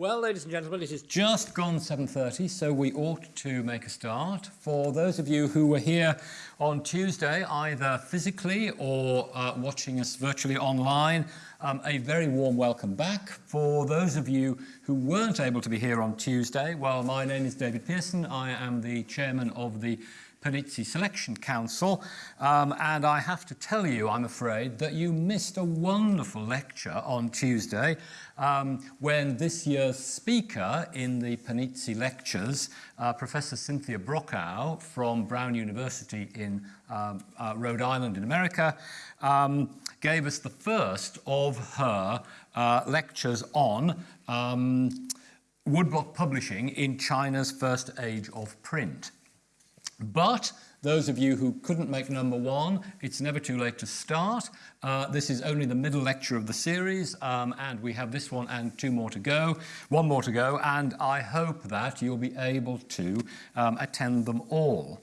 Well, ladies and gentlemen, it is just gone 7.30, so we ought to make a start. For those of you who were here on Tuesday, either physically or uh, watching us virtually online, um, a very warm welcome back. For those of you who weren't able to be here on Tuesday, well, my name is David Pearson. I am the chairman of the Panizzi Selection Council, um, and I have to tell you, I'm afraid, that you missed a wonderful lecture on Tuesday um, when this year's speaker in the Panizzi Lectures, uh, Professor Cynthia Brokaw from Brown University in um, uh, Rhode Island in America, um, gave us the first of her uh, lectures on um, woodblock publishing in China's first age of print. But those of you who couldn't make number one, it's never too late to start. Uh, this is only the middle lecture of the series, um, and we have this one and two more to go, one more to go, and I hope that you'll be able to um, attend them all.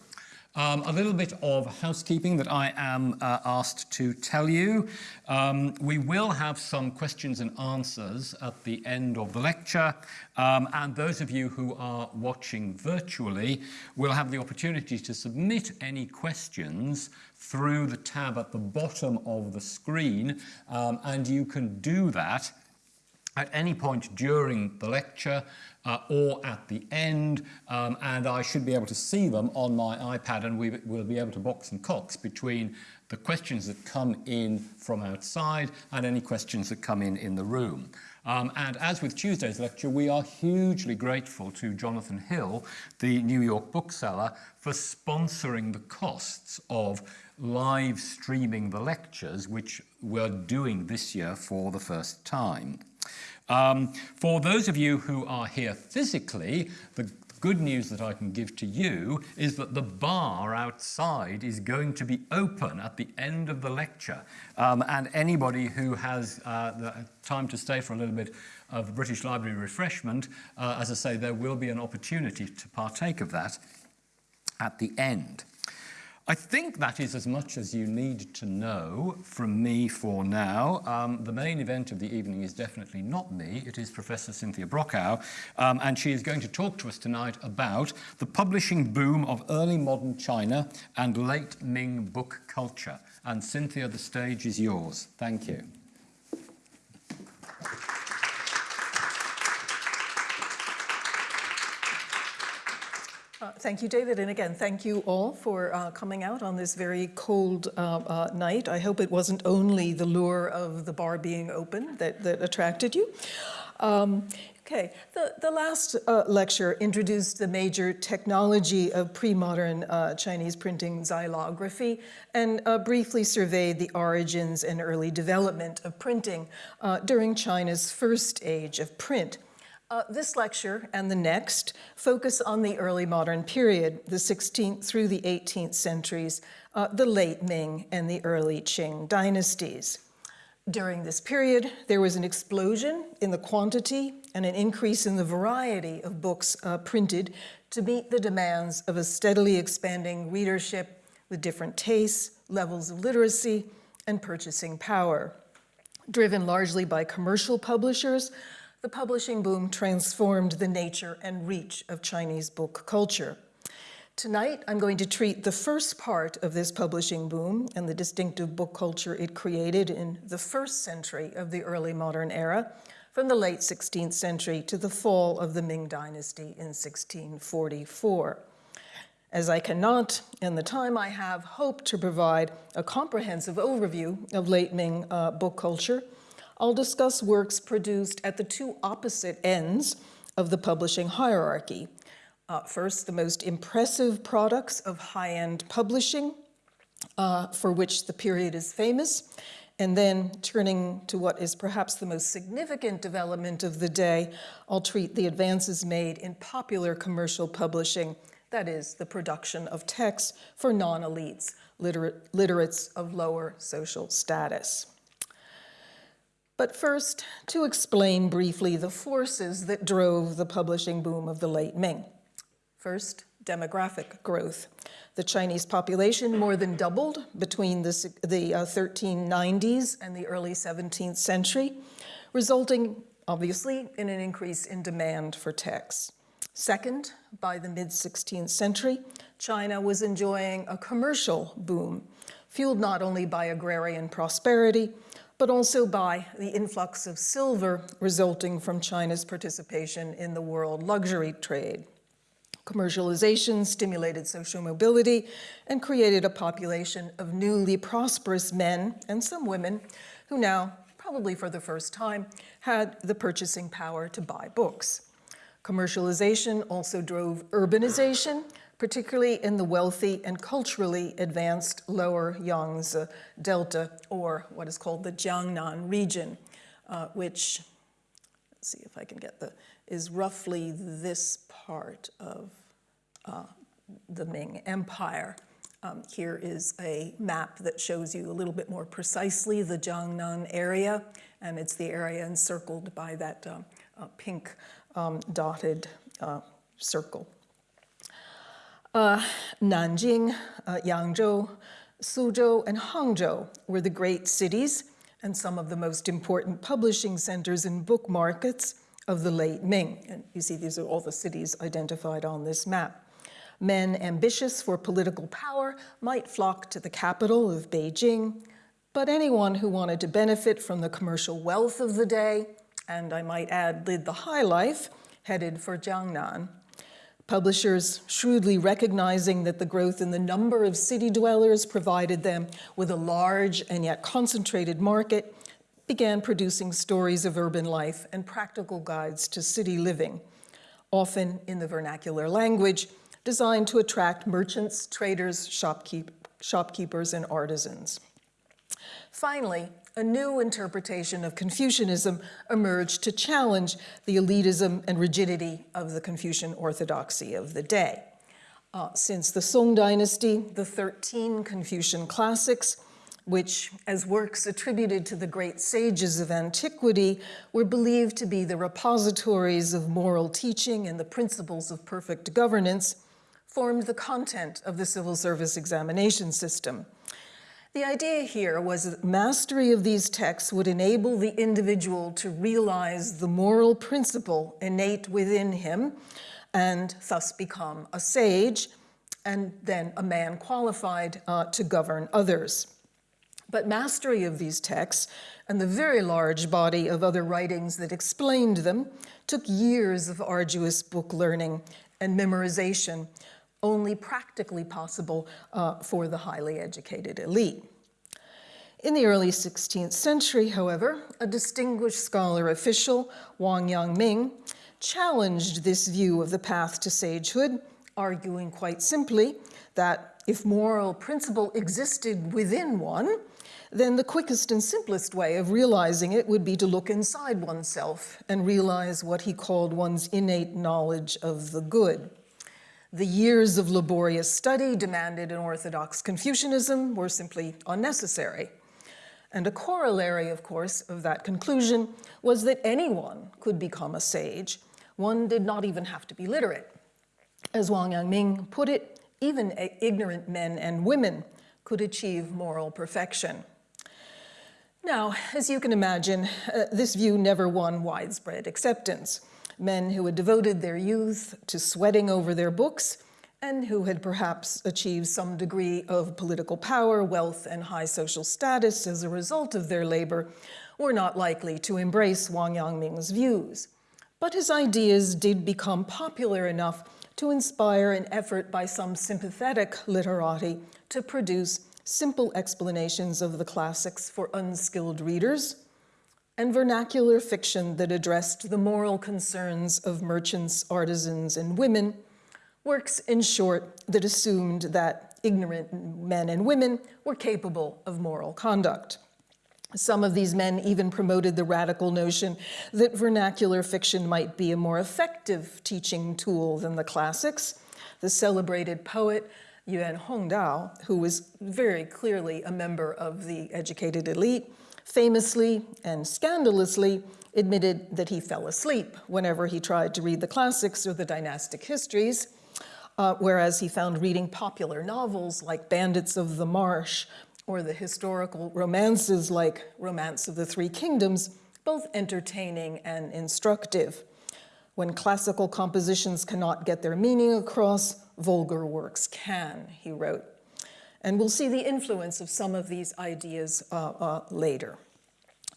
Um, a little bit of housekeeping that I am uh, asked to tell you. Um, we will have some questions and answers at the end of the lecture, um, and those of you who are watching virtually will have the opportunity to submit any questions through the tab at the bottom of the screen, um, and you can do that at any point during the lecture uh, or at the end, um, and I should be able to see them on my iPad and we will be able to box and cox between the questions that come in from outside and any questions that come in in the room. Um, and as with Tuesday's lecture, we are hugely grateful to Jonathan Hill, the New York bookseller, for sponsoring the costs of live streaming the lectures, which we're doing this year for the first time. Um, for those of you who are here physically, the good news that I can give to you is that the bar outside is going to be open at the end of the lecture. Um, and anybody who has uh, the time to stay for a little bit of British Library refreshment, uh, as I say, there will be an opportunity to partake of that at the end. I think that is as much as you need to know from me for now. Um, the main event of the evening is definitely not me. It is Professor Cynthia Brokaw, um, and she is going to talk to us tonight about the publishing boom of early modern China and late Ming book culture. And Cynthia, the stage is yours. Thank you. Thank you, David. And again, thank you all for uh, coming out on this very cold uh, uh, night. I hope it wasn't only the lure of the bar being open that, that attracted you. Um, okay, the, the last uh, lecture introduced the major technology of pre-modern uh, Chinese printing xylography and briefly surveyed the origins and early development of printing during China's first age of print. Uh, this lecture and the next focus on the early modern period, the 16th through the 18th centuries, uh, the late Ming and the early Qing dynasties. During this period, there was an explosion in the quantity and an increase in the variety of books uh, printed to meet the demands of a steadily expanding readership with different tastes, levels of literacy, and purchasing power. Driven largely by commercial publishers, the publishing boom transformed the nature and reach of Chinese book culture. Tonight, I'm going to treat the first part of this publishing boom and the distinctive book culture it created in the first century of the early modern era, from the late 16th century to the fall of the Ming Dynasty in 1644. As I cannot, in the time I have, hope to provide a comprehensive overview of late Ming uh, book culture, I'll discuss works produced at the two opposite ends of the publishing hierarchy. Uh, first, the most impressive products of high-end publishing, uh, for which the period is famous, and then turning to what is perhaps the most significant development of the day, I'll treat the advances made in popular commercial publishing, that is, the production of texts for non-elites, literate, literates of lower social status. But first, to explain briefly the forces that drove the publishing boom of the late Ming. First, demographic growth. The Chinese population more than doubled between the, the uh, 1390s and the early 17th century, resulting obviously in an increase in demand for texts. Second, by the mid 16th century, China was enjoying a commercial boom, fueled not only by agrarian prosperity, but also by the influx of silver resulting from China's participation in the world luxury trade. Commercialization stimulated social mobility and created a population of newly prosperous men and some women who now, probably for the first time, had the purchasing power to buy books. Commercialization also drove urbanization, particularly in the wealthy and culturally advanced lower Yangtze Delta, or what is called the Jiangnan region, uh, which, let's see if I can get the, is roughly this part of uh, the Ming Empire. Um, here is a map that shows you a little bit more precisely the Jiangnan area, and it's the area encircled by that um, uh, pink um, dotted uh, circle. Uh, Nanjing, uh, Yangzhou, Suzhou, and Hangzhou were the great cities and some of the most important publishing centers and book markets of the late Ming. And you see these are all the cities identified on this map. Men ambitious for political power might flock to the capital of Beijing, but anyone who wanted to benefit from the commercial wealth of the day, and I might add, lived the high life, headed for Jiangnan. Publishers, shrewdly recognizing that the growth in the number of city dwellers provided them with a large and yet concentrated market, began producing stories of urban life and practical guides to city living, often in the vernacular language, designed to attract merchants, traders, shopkeep, shopkeepers, and artisans. Finally, a new interpretation of Confucianism emerged to challenge the elitism and rigidity of the Confucian orthodoxy of the day. Uh, since the Song dynasty, the 13 Confucian classics, which, as works attributed to the great sages of antiquity, were believed to be the repositories of moral teaching and the principles of perfect governance, formed the content of the civil service examination system. The idea here was that mastery of these texts would enable the individual to realize the moral principle innate within him and thus become a sage and then a man qualified uh, to govern others. But mastery of these texts and the very large body of other writings that explained them took years of arduous book learning and memorization only practically possible uh, for the highly educated elite. In the early 16th century, however, a distinguished scholar official, Wang Yangming, challenged this view of the path to sagehood, arguing quite simply that if moral principle existed within one, then the quickest and simplest way of realizing it would be to look inside oneself and realize what he called one's innate knowledge of the good. The years of laborious study demanded in Orthodox Confucianism were simply unnecessary. And a corollary, of course, of that conclusion was that anyone could become a sage. One did not even have to be literate. As Wang Yangming put it, even ignorant men and women could achieve moral perfection. Now, as you can imagine, uh, this view never won widespread acceptance men who had devoted their youth to sweating over their books and who had perhaps achieved some degree of political power, wealth, and high social status as a result of their labor, were not likely to embrace Wang Yangming's views. But his ideas did become popular enough to inspire an effort by some sympathetic literati to produce simple explanations of the classics for unskilled readers, and vernacular fiction that addressed the moral concerns of merchants, artisans, and women, works, in short, that assumed that ignorant men and women were capable of moral conduct. Some of these men even promoted the radical notion that vernacular fiction might be a more effective teaching tool than the classics. The celebrated poet Yuan Hongdao, who was very clearly a member of the educated elite, famously and scandalously admitted that he fell asleep whenever he tried to read the classics or the dynastic histories, uh, whereas he found reading popular novels like Bandits of the Marsh or the historical romances like Romance of the Three Kingdoms both entertaining and instructive. When classical compositions cannot get their meaning across, vulgar works can, he wrote. And we'll see the influence of some of these ideas uh, uh, later.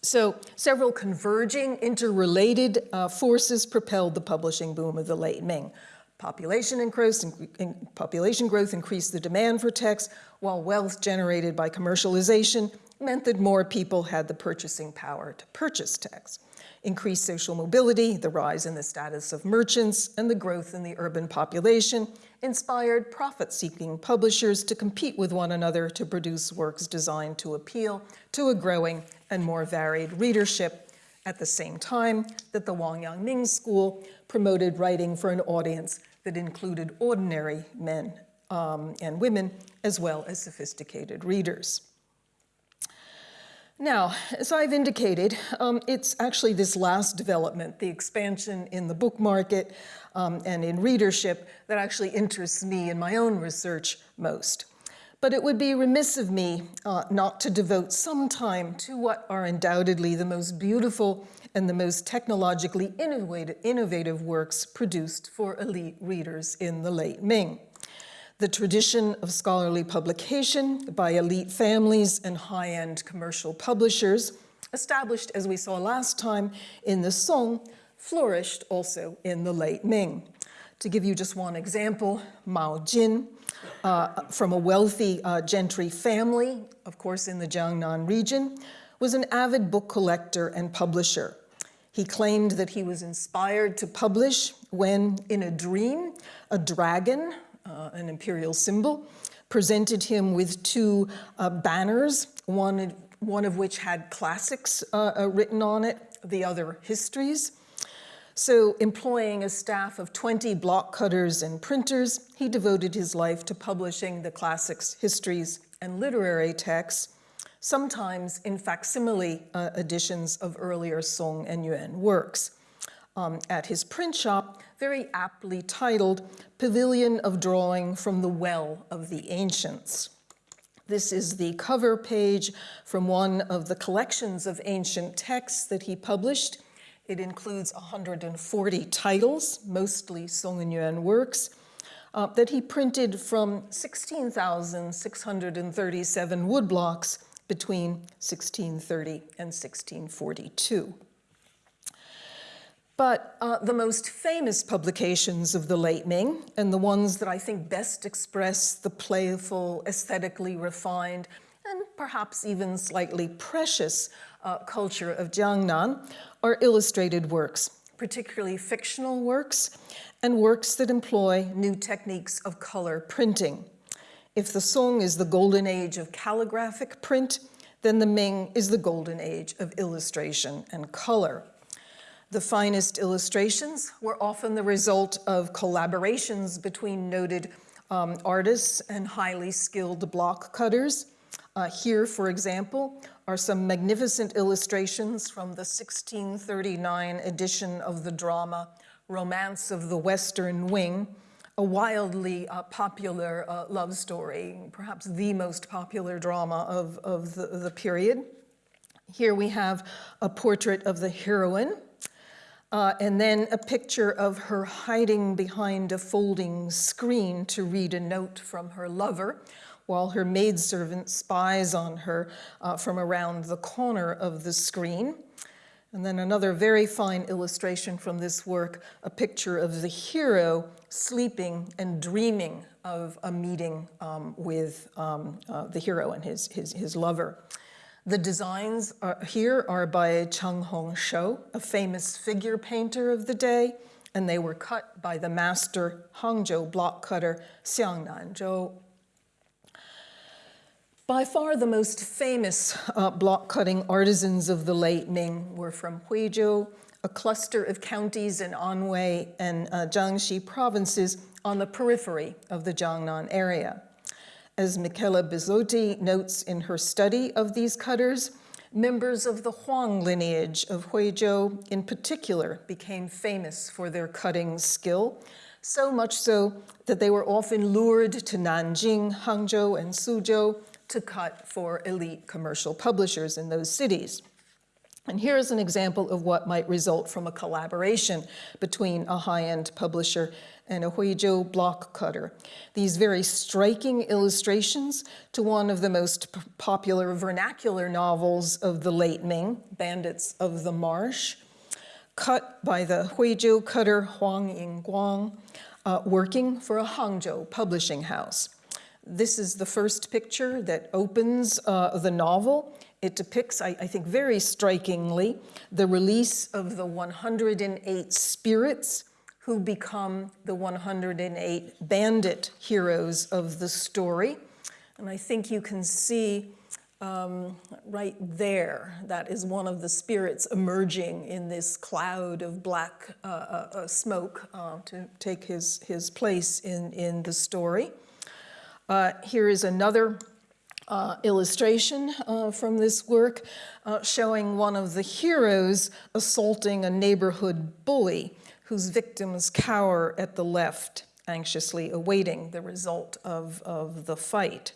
So several converging, interrelated uh, forces propelled the publishing boom of the late Ming. Population, increase, in, population growth increased the demand for texts, while wealth generated by commercialization meant that more people had the purchasing power to purchase texts. Increased social mobility, the rise in the status of merchants, and the growth in the urban population inspired profit-seeking publishers to compete with one another to produce works designed to appeal to a growing and more varied readership at the same time that the Wang Yang-ming School promoted writing for an audience that included ordinary men um, and women, as well as sophisticated readers. Now, as I've indicated, um, it's actually this last development, the expansion in the book market um, and in readership, that actually interests me in my own research most. But it would be remiss of me uh, not to devote some time to what are undoubtedly the most beautiful and the most technologically innovative, innovative works produced for elite readers in the late Ming. The tradition of scholarly publication by elite families and high-end commercial publishers, established, as we saw last time, in the Song, flourished also in the late Ming. To give you just one example, Mao Jin, uh, from a wealthy uh, gentry family, of course in the Jiangnan region, was an avid book collector and publisher. He claimed that he was inspired to publish when, in a dream, a dragon, uh, an imperial symbol, presented him with two uh, banners, one, one of which had classics uh, uh written on it, the other histories. So employing a staff of 20 block cutters and printers, he devoted his life to publishing the classics, histories, and literary texts, sometimes in facsimile uh, editions of earlier Song and Yuan works. Um, at his print shop, very aptly titled Pavilion of Drawing from the Well of the Ancients. This is the cover page from one of the collections of ancient texts that he published it includes 140 titles, mostly Song and Yuan works, uh, that he printed from 16,637 woodblocks between 1630 and 1642. But uh, the most famous publications of the late Ming, and the ones that I think best express the playful, aesthetically refined, and perhaps even slightly precious uh, culture of Jiangnan, are illustrated works, particularly fictional works and works that employ new techniques of color printing. If the Song is the golden age of calligraphic print, then the Ming is the golden age of illustration and color. The finest illustrations were often the result of collaborations between noted um, artists and highly skilled block cutters. Uh, here, for example, are some magnificent illustrations from the 1639 edition of the drama Romance of the Western Wing, a wildly uh, popular uh, love story, perhaps the most popular drama of, of the, the period. Here we have a portrait of the heroine, uh, and then a picture of her hiding behind a folding screen to read a note from her lover, while her maidservant spies on her uh, from around the corner of the screen. And then another very fine illustration from this work, a picture of the hero sleeping and dreaming of a meeting um, with um, uh, the hero and his, his, his lover. The designs are, here are by Chen Hongshou, a famous figure painter of the day, and they were cut by the master Hangzhou block cutter Xiang Nanzhou by far the most famous uh, block cutting artisans of the late Ming were from Huizhou, a cluster of counties in Anhui and uh, Jiangxi provinces on the periphery of the Jiangnan area. As Michela Bussotti notes in her study of these cutters, members of the Huang lineage of Huizhou in particular became famous for their cutting skill, so much so that they were often lured to Nanjing, Hangzhou, and Suzhou to cut for elite commercial publishers in those cities. And here is an example of what might result from a collaboration between a high-end publisher and a Huizhou block cutter. These very striking illustrations to one of the most popular vernacular novels of the late Ming, Bandits of the Marsh, cut by the Huizhou cutter Huang Yingguang, uh, working for a Hangzhou publishing house. This is the first picture that opens uh, the novel. It depicts, I, I think very strikingly, the release of the 108 spirits who become the 108 bandit heroes of the story. And I think you can see um, right there, that is one of the spirits emerging in this cloud of black uh, uh, uh, smoke uh, to take his, his place in, in the story. Uh, here is another uh, illustration from this work showing one of the heroes assaulting a neighborhood bully whose victims cower at the left, anxiously awaiting the result of, of the fight.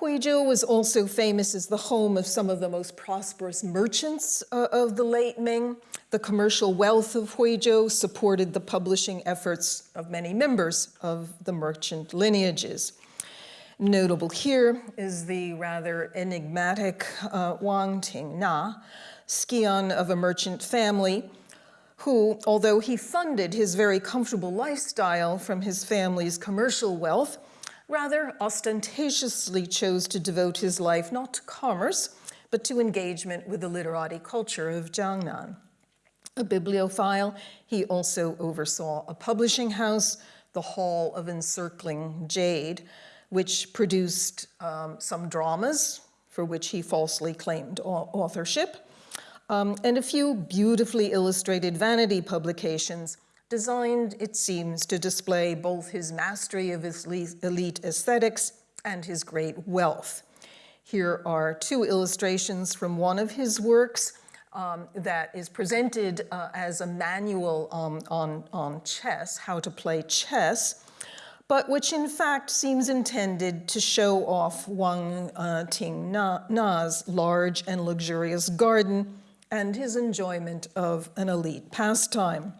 Huizhou was also famous as the home of some of the most prosperous merchants uh, of the late Ming. The commercial wealth of Huizhou supported the publishing efforts of many members of the merchant lineages. Notable here is the rather enigmatic uh, Wang Tingna, scion of a merchant family, who, although he funded his very comfortable lifestyle from his family's commercial wealth, rather ostentatiously chose to devote his life not to commerce, but to engagement with the literati culture of Jiangnan. A bibliophile, he also oversaw a publishing house, the Hall of Encircling Jade, which produced um, some dramas for which he falsely claimed authorship, um, and a few beautifully illustrated vanity publications designed, it seems, to display both his mastery of his elite aesthetics and his great wealth. Here are two illustrations from one of his works um, that is presented uh, as a manual um, on, on chess, how to play chess, but which in fact seems intended to show off Wang uh, Ting Na, Na's large and luxurious garden and his enjoyment of an elite pastime.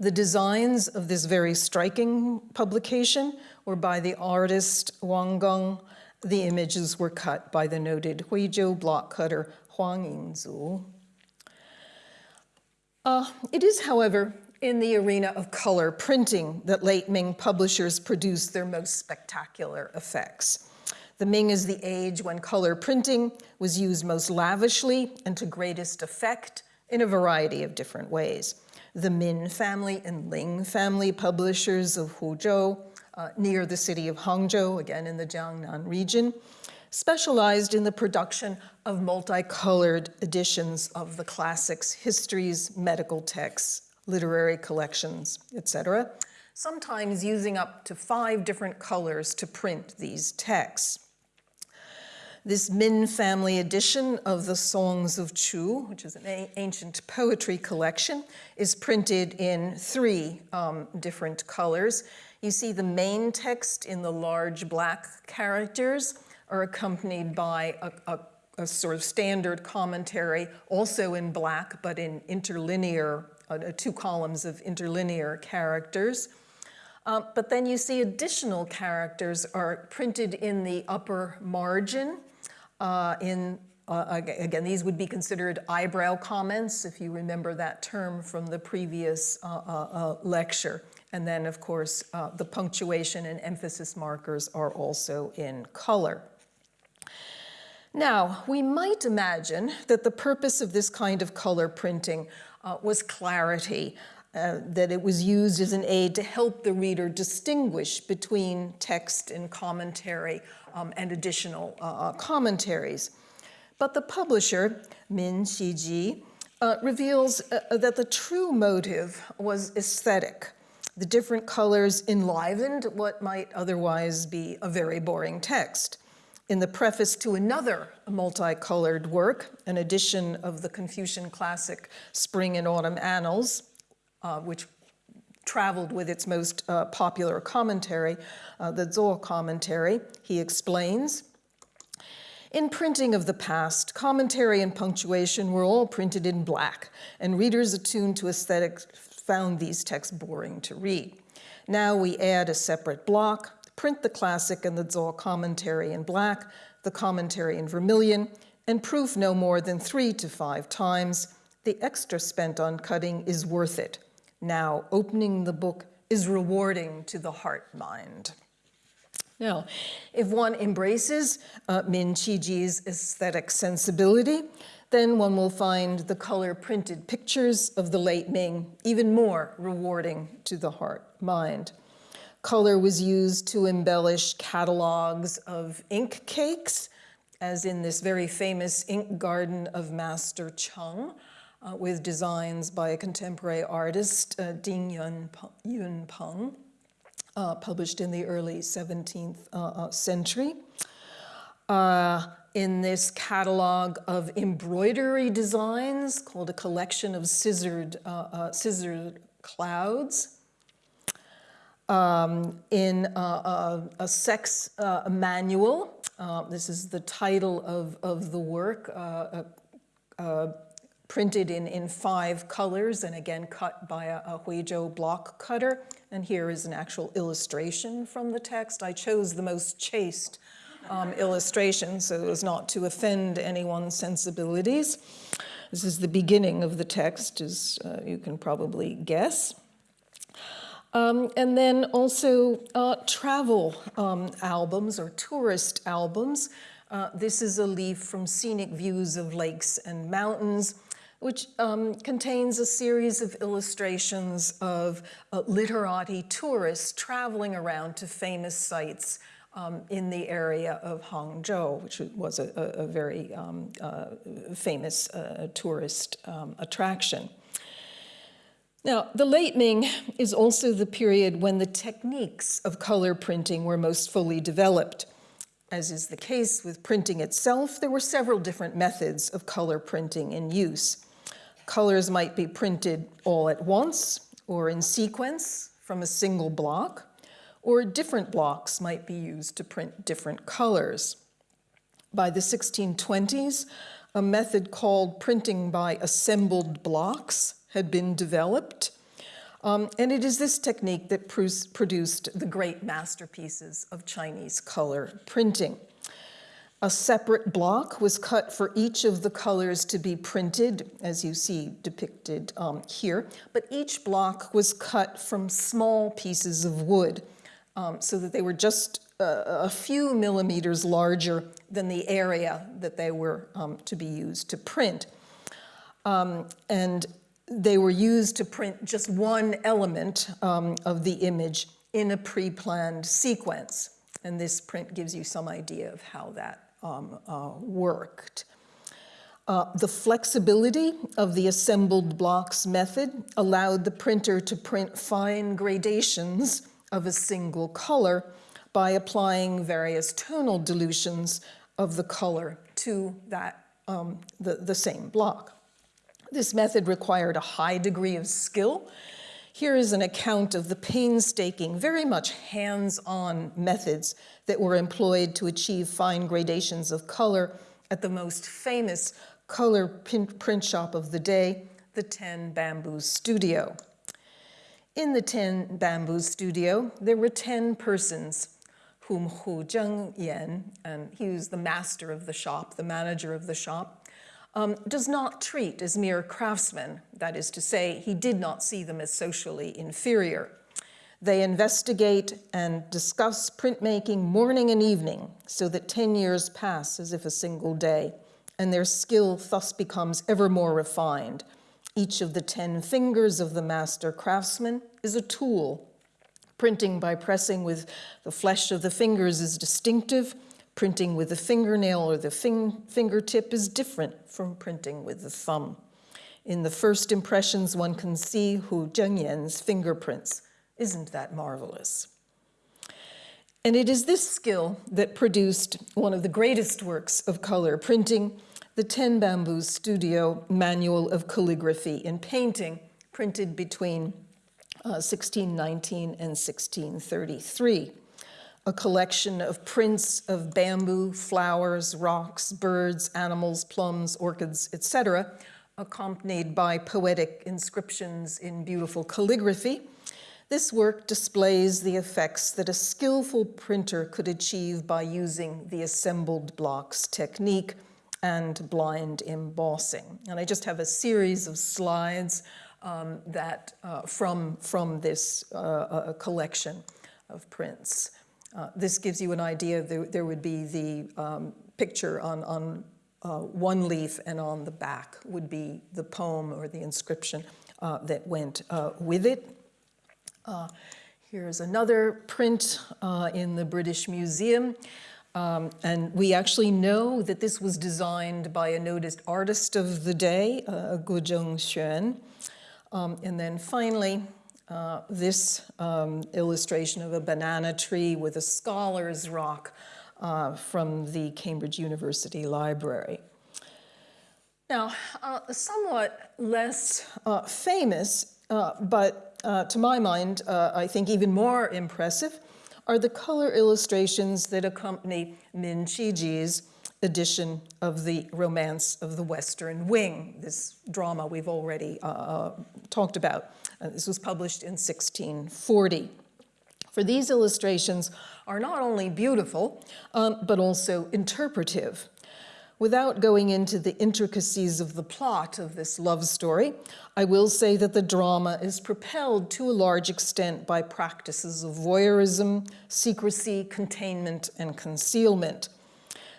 The designs of this very striking publication were by the artist Wang Gong. The images were cut by the noted Huizhou block cutter Huang Yingzu. Uh, it is, however, in the arena of color printing that late Ming publishers produced their most spectacular effects. The Ming is the age when color printing was used most lavishly and to greatest effect in a variety of different ways the Min family and Ling family publishers of Huzhou, uh, near the city of Hangzhou, again in the Jiangnan region, specialized in the production of multicolored editions of the classics, histories, medical texts, literary collections, etc., sometimes using up to five different colors to print these texts. This Min family edition of the Songs of Chu, which is an ancient poetry collection, is printed in three um, different colors. You see the main text in the large black characters are accompanied by a, a, a sort of standard commentary, also in black, but in interlinear, uh, two columns of interlinear characters. Uh, but then you see additional characters are printed in the upper margin uh, in, uh, again, these would be considered eyebrow comments, if you remember that term from the previous uh, uh, uh lecture. And then, of course, uh, the punctuation and emphasis markers are also in color. Now, we might imagine that the purpose of this kind of color printing was clarity, uh, that it was used as an aid to help the reader distinguish between text and commentary um, and additional uh, uh, commentaries. But the publisher, Min Qiji, uh, reveals uh, that the true motive was aesthetic. The different colors enlivened what might otherwise be a very boring text. In the preface to another multicolored work, an edition of the Confucian classic Spring and Autumn Annals, uh, which traveled with its most uh, popular commentary, uh, the Zuo commentary, he explains. In printing of the past, commentary and punctuation were all printed in black, and readers attuned to aesthetics found these texts boring to read. Now we add a separate block, print the classic and the Zuo commentary in black, the commentary in vermilion, and proof no more than three to five times. The extra spent on cutting is worth it. Now opening the book is rewarding to the heart mind. Now, if one embraces uh, Min Qiji's aesthetic sensibility, then one will find the color printed pictures of the late Ming even more rewarding to the heart mind. Color was used to embellish catalogs of ink cakes, as in this very famous ink garden of Master Cheng, uh, with designs by a contemporary artist, uh, Ding Yun, Yun Peng uh, published in the early 17th uh, uh, century. Uh, in this catalog of embroidery designs called a collection of scissored, scissored clouds. Um, in a, a sex manual, this is the title of, of the work, printed in, in five colors and again cut by a, a Huizhou block cutter. And here is an actual illustration from the text. I chose the most chaste um, illustration so as not to offend anyone's sensibilities. This is the beginning of the text, as uh, you can probably guess. Um, and then also uh, travel um, albums or tourist albums. Uh, this is a leaf from Scenic Views of Lakes and Mountains which um, contains a series of illustrations of uh, literati tourists traveling around to famous sites um, in the area of Hangzhou, which was a, a, very um, uh, famous uh, tourist um, attraction. Now, the late Ming is also the period when the techniques of color printing were most fully developed. As is the case with printing itself, there were several different methods of color printing in use. Colors might be printed all at once or in sequence from a single block, or different blocks might be used to print different colors. By the 1620s, a method called printing by assembled blocks had been developed. Um, and it is this technique that produced the great masterpieces of Chinese color printing. A separate block was cut for each of the colors to be printed, as you see depicted um, here, but each block was cut from small pieces of wood um, so that they were just uh, a few millimeters larger than the area that they were um, to be used to print. Um, and they were used to print just one element um, of the image in a pre-planned sequence. And this print gives you some idea of how that um, uh, worked. Uh, the flexibility of the assembled blocks method allowed the printer to print fine gradations of a single color by applying various tonal dilutions of the color to that, um, the, the same block. This method required a high degree of skill here is an account of the painstaking, very much hands-on methods that were employed to achieve fine gradations of color at the most famous color print shop of the day, the Ten Bamboo Studio. In the Ten Bamboo Studio, there were 10 persons whom Hu Zhengyan, and he was the master of the shop, the manager of the shop, um, does not treat as mere craftsmen. That is to say, he did not see them as socially inferior. They investigate and discuss printmaking morning and evening so that 10 years pass as if a single day, and their skill thus becomes ever more refined. Each of the 10 fingers of the master craftsman is a tool. Printing by pressing with the flesh of the fingers is distinctive, Printing with the fingernail or the fing fingertip is different from printing with the thumb. In the first impressions, one can see Hu Zhengyan's fingerprints. Isn't that marvelous? And it is this skill that produced one of the greatest works of color printing, the Ten Bamboo Studio Manual of Calligraphy and Painting, printed between uh, 1619 and 1633 a collection of prints of bamboo, flowers, rocks, birds, animals, plums, orchids, etc., accompanied by poetic inscriptions in beautiful calligraphy. This work displays the effects that a skillful printer could achieve by using the assembled blocks technique and blind embossing. And I just have a series of slides um, that uh, from, from this uh, collection of prints. Uh, this gives you an idea. There, there would be the um, picture on, on uh, one leaf and on the back would be the poem or the inscription uh, that went uh, with it. Uh, here's another print in the British Museum. Um, and we actually know that this was designed by a noticed artist of the day, uh, Gujung Xuan. Um, and then finally, uh, this um, illustration of a banana tree with a scholar's rock uh, from the Cambridge University Library. Now, uh, somewhat less uh, famous, uh, but to my mind, I think even more impressive, are the color illustrations that accompany Min Qiji's edition of the Romance of the Western Wing, this drama we've already talked about. Uh, this was published in 1640. For these illustrations are not only beautiful, um, but also interpretive. Without going into the intricacies of the plot of this love story, I will say that the drama is propelled to a large extent by practices of voyeurism, secrecy, containment, and concealment.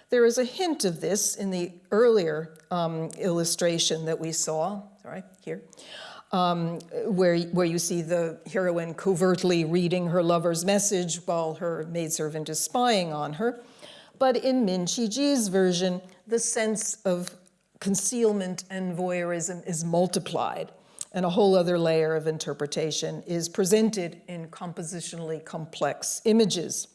There is a hint of this in the earlier um, illustration that we saw, sorry, here, um, where, where you see the heroine covertly reading her lover's message while her maidservant is spying on her. But in Min Qiji's version, the sense of concealment and voyeurism is multiplied, and a whole other layer of interpretation is presented in compositionally complex images.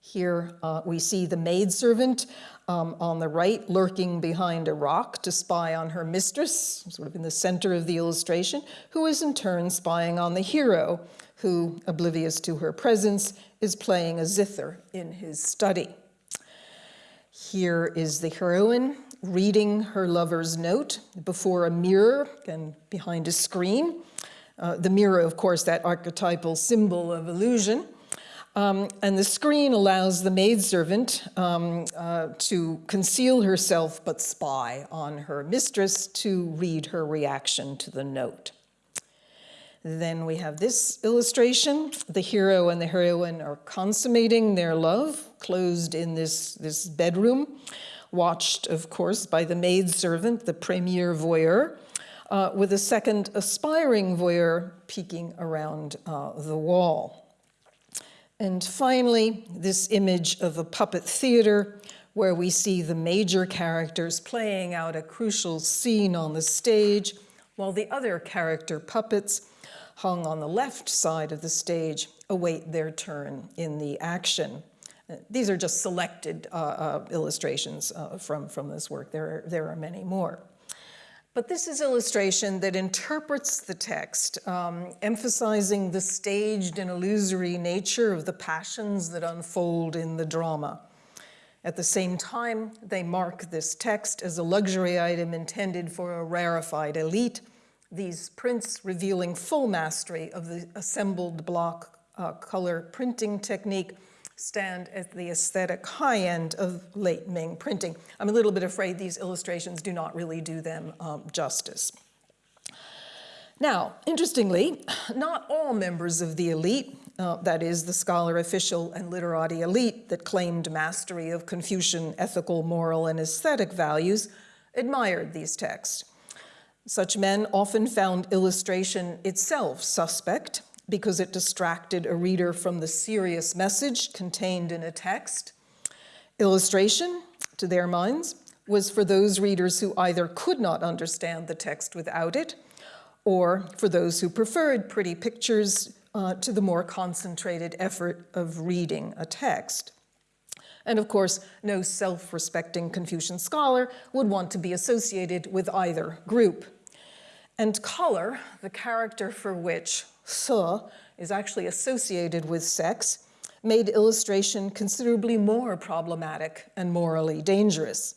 Here uh, we see the maidservant um, on the right lurking behind a rock to spy on her mistress, sort of in the center of the illustration, who is in turn spying on the hero, who, oblivious to her presence, is playing a zither in his study. Here is the heroine reading her lover's note before a mirror and behind a screen. Uh, the mirror, of course, that archetypal symbol of illusion. Um, and the screen allows the maidservant um, uh, to conceal herself but spy on her mistress to read her reaction to the note. Then we have this illustration. The hero and the heroine are consummating their love, closed in this, this bedroom, watched, of course, by the maidservant, the premier voyeur, uh, with a second aspiring voyeur peeking around uh, the wall. And finally, this image of a puppet theater where we see the major characters playing out a crucial scene on the stage, while the other character puppets, hung on the left side of the stage, await their turn in the action. These are just selected uh, uh, illustrations uh, from, from this work. There are, there are many more. But this is illustration that interprets the text, um, emphasizing the staged and illusory nature of the passions that unfold in the drama. At the same time, they mark this text as a luxury item intended for a rarefied elite, these prints revealing full mastery of the assembled block uh, color printing technique stand at the aesthetic high end of late Ming printing. I'm a little bit afraid these illustrations do not really do them um, justice. Now, interestingly, not all members of the elite, uh, that is, the scholar, official, and literati elite that claimed mastery of Confucian ethical, moral, and aesthetic values, admired these texts. Such men often found illustration itself suspect, because it distracted a reader from the serious message contained in a text. Illustration, to their minds, was for those readers who either could not understand the text without it, or for those who preferred pretty pictures uh, to the more concentrated effort of reading a text. And of course, no self-respecting Confucian scholar would want to be associated with either group. And color, the character for which se is actually associated with sex, made illustration considerably more problematic and morally dangerous.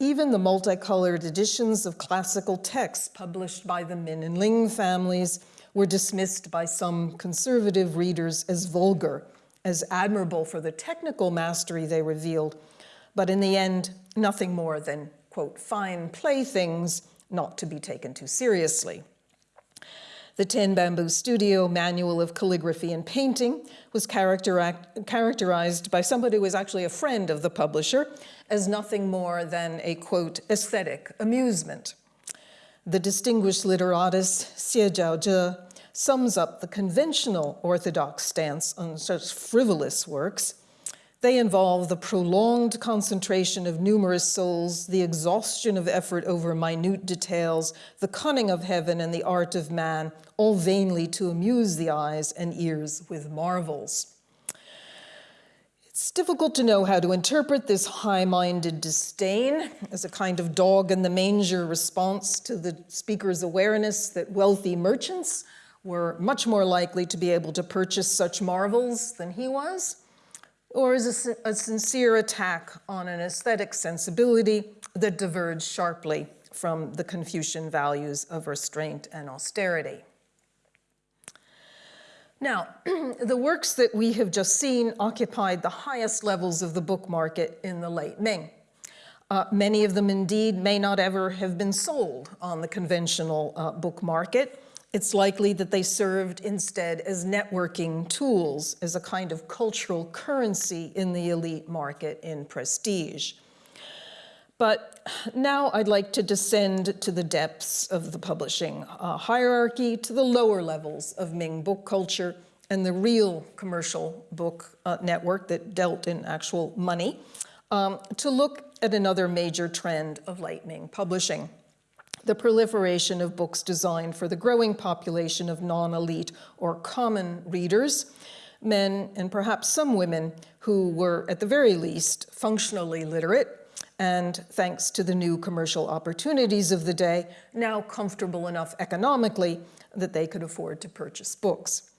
Even the multicolored editions of classical texts published by the Min and Ling families were dismissed by some conservative readers as vulgar, as admirable for the technical mastery they revealed, but in the end, nothing more than, quote, fine playthings not to be taken too seriously. The Ten Bamboo Studio Manual of Calligraphy and Painting was characterized by somebody who was actually a friend of the publisher as nothing more than a, quote, aesthetic amusement. The distinguished literatus Xie Zhaozhe sums up the conventional orthodox stance on such frivolous works they involve the prolonged concentration of numerous souls, the exhaustion of effort over minute details, the cunning of heaven and the art of man, all vainly to amuse the eyes and ears with marvels. It's difficult to know how to interpret this high-minded disdain as a kind of dog in the manger response to the speaker's awareness that wealthy merchants were much more likely to be able to purchase such marvels than he was or is a, a sincere attack on an aesthetic sensibility that diverged sharply from the Confucian values of restraint and austerity. Now, the works that we have just seen occupied the highest levels of the book market in the late Ming. Uh, many of them indeed may not ever have been sold on the conventional uh, book market, it's likely that they served instead as networking tools, as a kind of cultural currency in the elite market in prestige. But now I'd like to descend to the depths of the publishing uh, hierarchy, to the lower levels of Ming book culture and the real commercial book uh, network that dealt in actual money, um, to look at another major trend of late Ming publishing the proliferation of books designed for the growing population of non-elite or common readers, men and perhaps some women who were at the very least functionally literate and thanks to the new commercial opportunities of the day, now comfortable enough economically that they could afford to purchase books.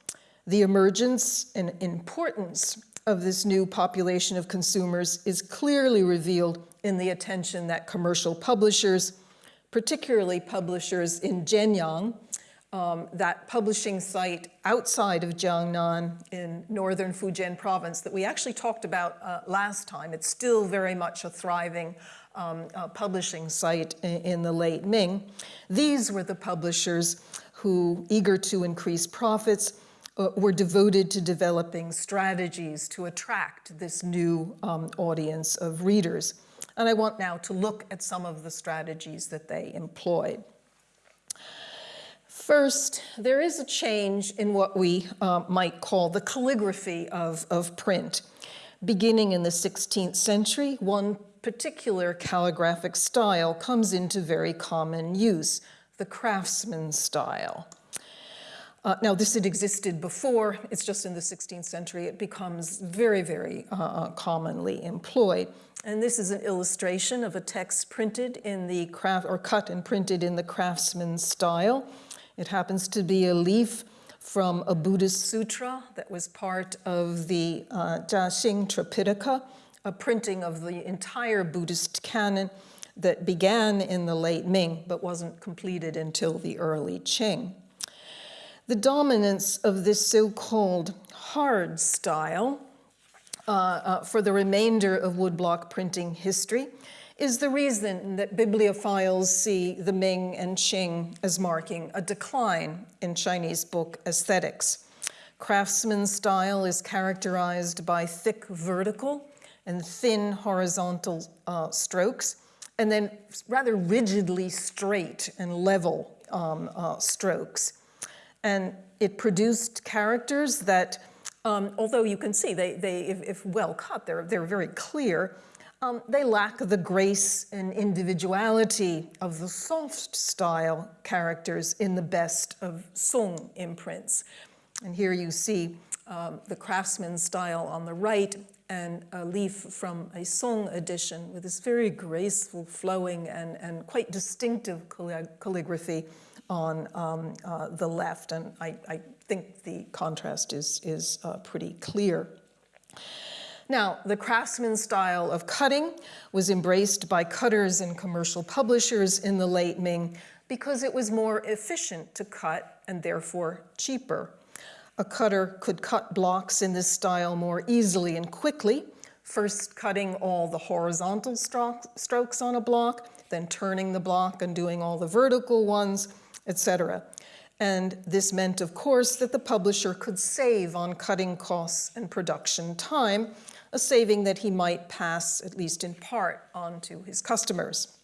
The emergence and importance of this new population of consumers is clearly revealed in the attention that commercial publishers particularly publishers in Jianyang, um, that publishing site outside of Jiangnan in northern Fujian province that we actually talked about uh, last time. It's still very much a thriving um, uh, publishing site in, in, the late Ming. These were the publishers who, eager to increase profits, uh, were devoted to developing strategies to attract this new um, audience of readers. And I want now to look at some of the strategies that they employed. First, there is a change in what we uh, might call the calligraphy of, of print. Beginning in the 16th century, one particular calligraphic style comes into very common use, the craftsman style. Uh, now, this had existed before, it's just in the 16th century it becomes very, very uh, uh, commonly employed. And this is an illustration of a text printed in the craft, or cut and printed in the craftsman style. It happens to be a leaf from a Buddhist sutra that was part of the uh, Jiaxing Tripitaka, a printing of the entire Buddhist canon that began in the late Ming but wasn't completed until the early Qing. The dominance of this so-called hard style uh, uh, for the remainder of woodblock printing history is the reason that bibliophiles see the Ming and Qing as marking a decline in Chinese book aesthetics. Craftsman style is characterized by thick vertical and thin horizontal uh, strokes, and then rather rigidly straight and level um, uh, strokes. And it produced characters that, um, although you can see they, they if, if, well cut, they're, they're very clear, um, they lack the grace and individuality of the soft style characters in the best of Song imprints. And here you see um, the craftsman style on the right and a leaf from a Song edition with this very graceful, flowing, and, and quite distinctive calligraphy on um, uh, the left, and I, I, think the contrast is, is uh, pretty clear. Now, the craftsman style of cutting was embraced by cutters and commercial publishers in the late Ming because it was more efficient to cut and therefore cheaper. A cutter could cut blocks in this style more easily and quickly, first cutting all the horizontal strokes on a block, then turning the block and doing all the vertical ones, etc. And this meant, of course, that the publisher could save on cutting costs and production time, a saving that he might pass, at least in part, on to his customers.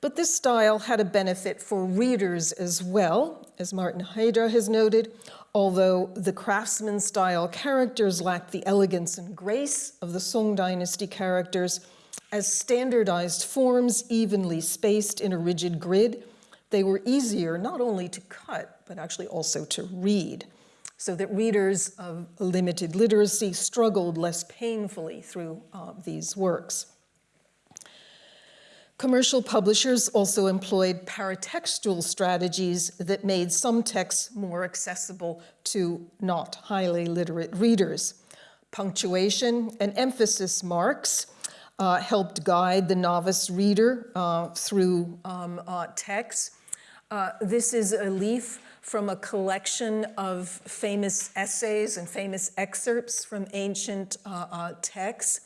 But this style had a benefit for readers as well, as Martin Heijdra has noted, although the craftsman style characters lacked the elegance and grace of the Song dynasty characters, as standardized forms evenly spaced in a rigid grid, they were easier not only to cut, but actually also to read, so that readers of limited literacy struggled less painfully through uh, these works. Commercial publishers also employed paratextual strategies that made some texts more accessible to not highly literate readers. Punctuation and emphasis marks uh, helped guide the novice reader uh, through um, uh, texts. Uh, this is a leaf from a collection of famous essays and famous excerpts from ancient uh, uh, texts.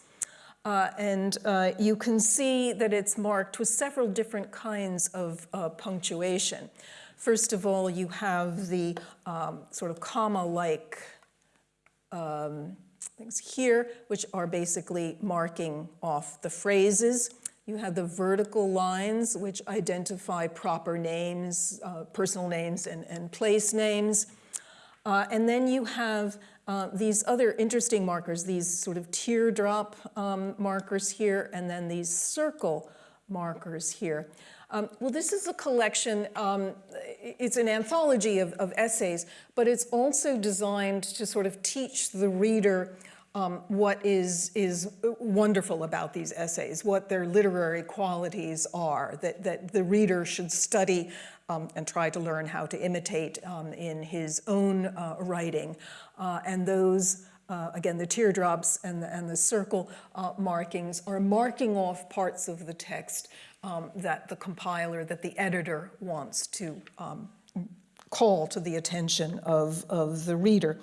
And you can see that it's marked with several different kinds of punctuation. First of all, you have the um, sort of comma-like um, things here, which are basically marking off the phrases. You have the vertical lines, which identify proper names, uh, personal names, and, and place names. Uh, and then you have uh, these other interesting markers, these sort of teardrop um, markers here, and then these circle markers here. Um, well, this is a collection, um, it's an anthology of, of, essays, but it's also designed to sort of teach the reader um, what is, is wonderful about these essays, what their literary qualities are, that, that the reader should study um, and try to learn how to imitate um, in his own uh, writing. Uh, and those, uh, again, the teardrops and the, and the circle uh, markings are marking off parts of the text um, that the compiler, that the editor wants to um, call to the attention of, of the reader.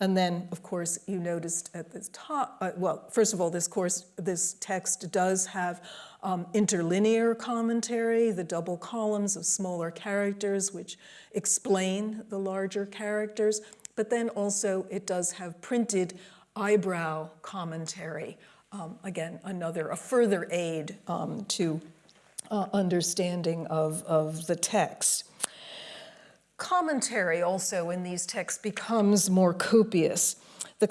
And then, of course, you noticed at the top, uh, well, first of all, this course, this text does have um, interlinear commentary, the double columns of smaller characters which explain the larger characters, but then also it does have printed eyebrow commentary. Um, again, another, a further aid um, to uh, understanding of, of the text. Commentary also in these texts becomes more copious. The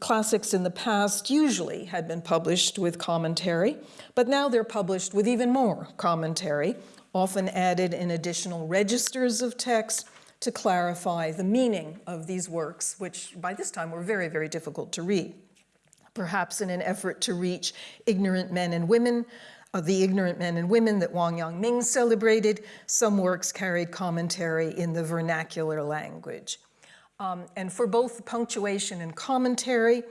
classics in the past usually had been published with commentary, but now they're published with even more commentary, often added in additional registers of text to clarify the meaning of these works, which by this time were very, very difficult to read. Perhaps in an effort to reach ignorant men and women, uh, the ignorant men and women that Wang Yangming celebrated, some works carried commentary in the vernacular language. Um, and for both punctuation and commentary,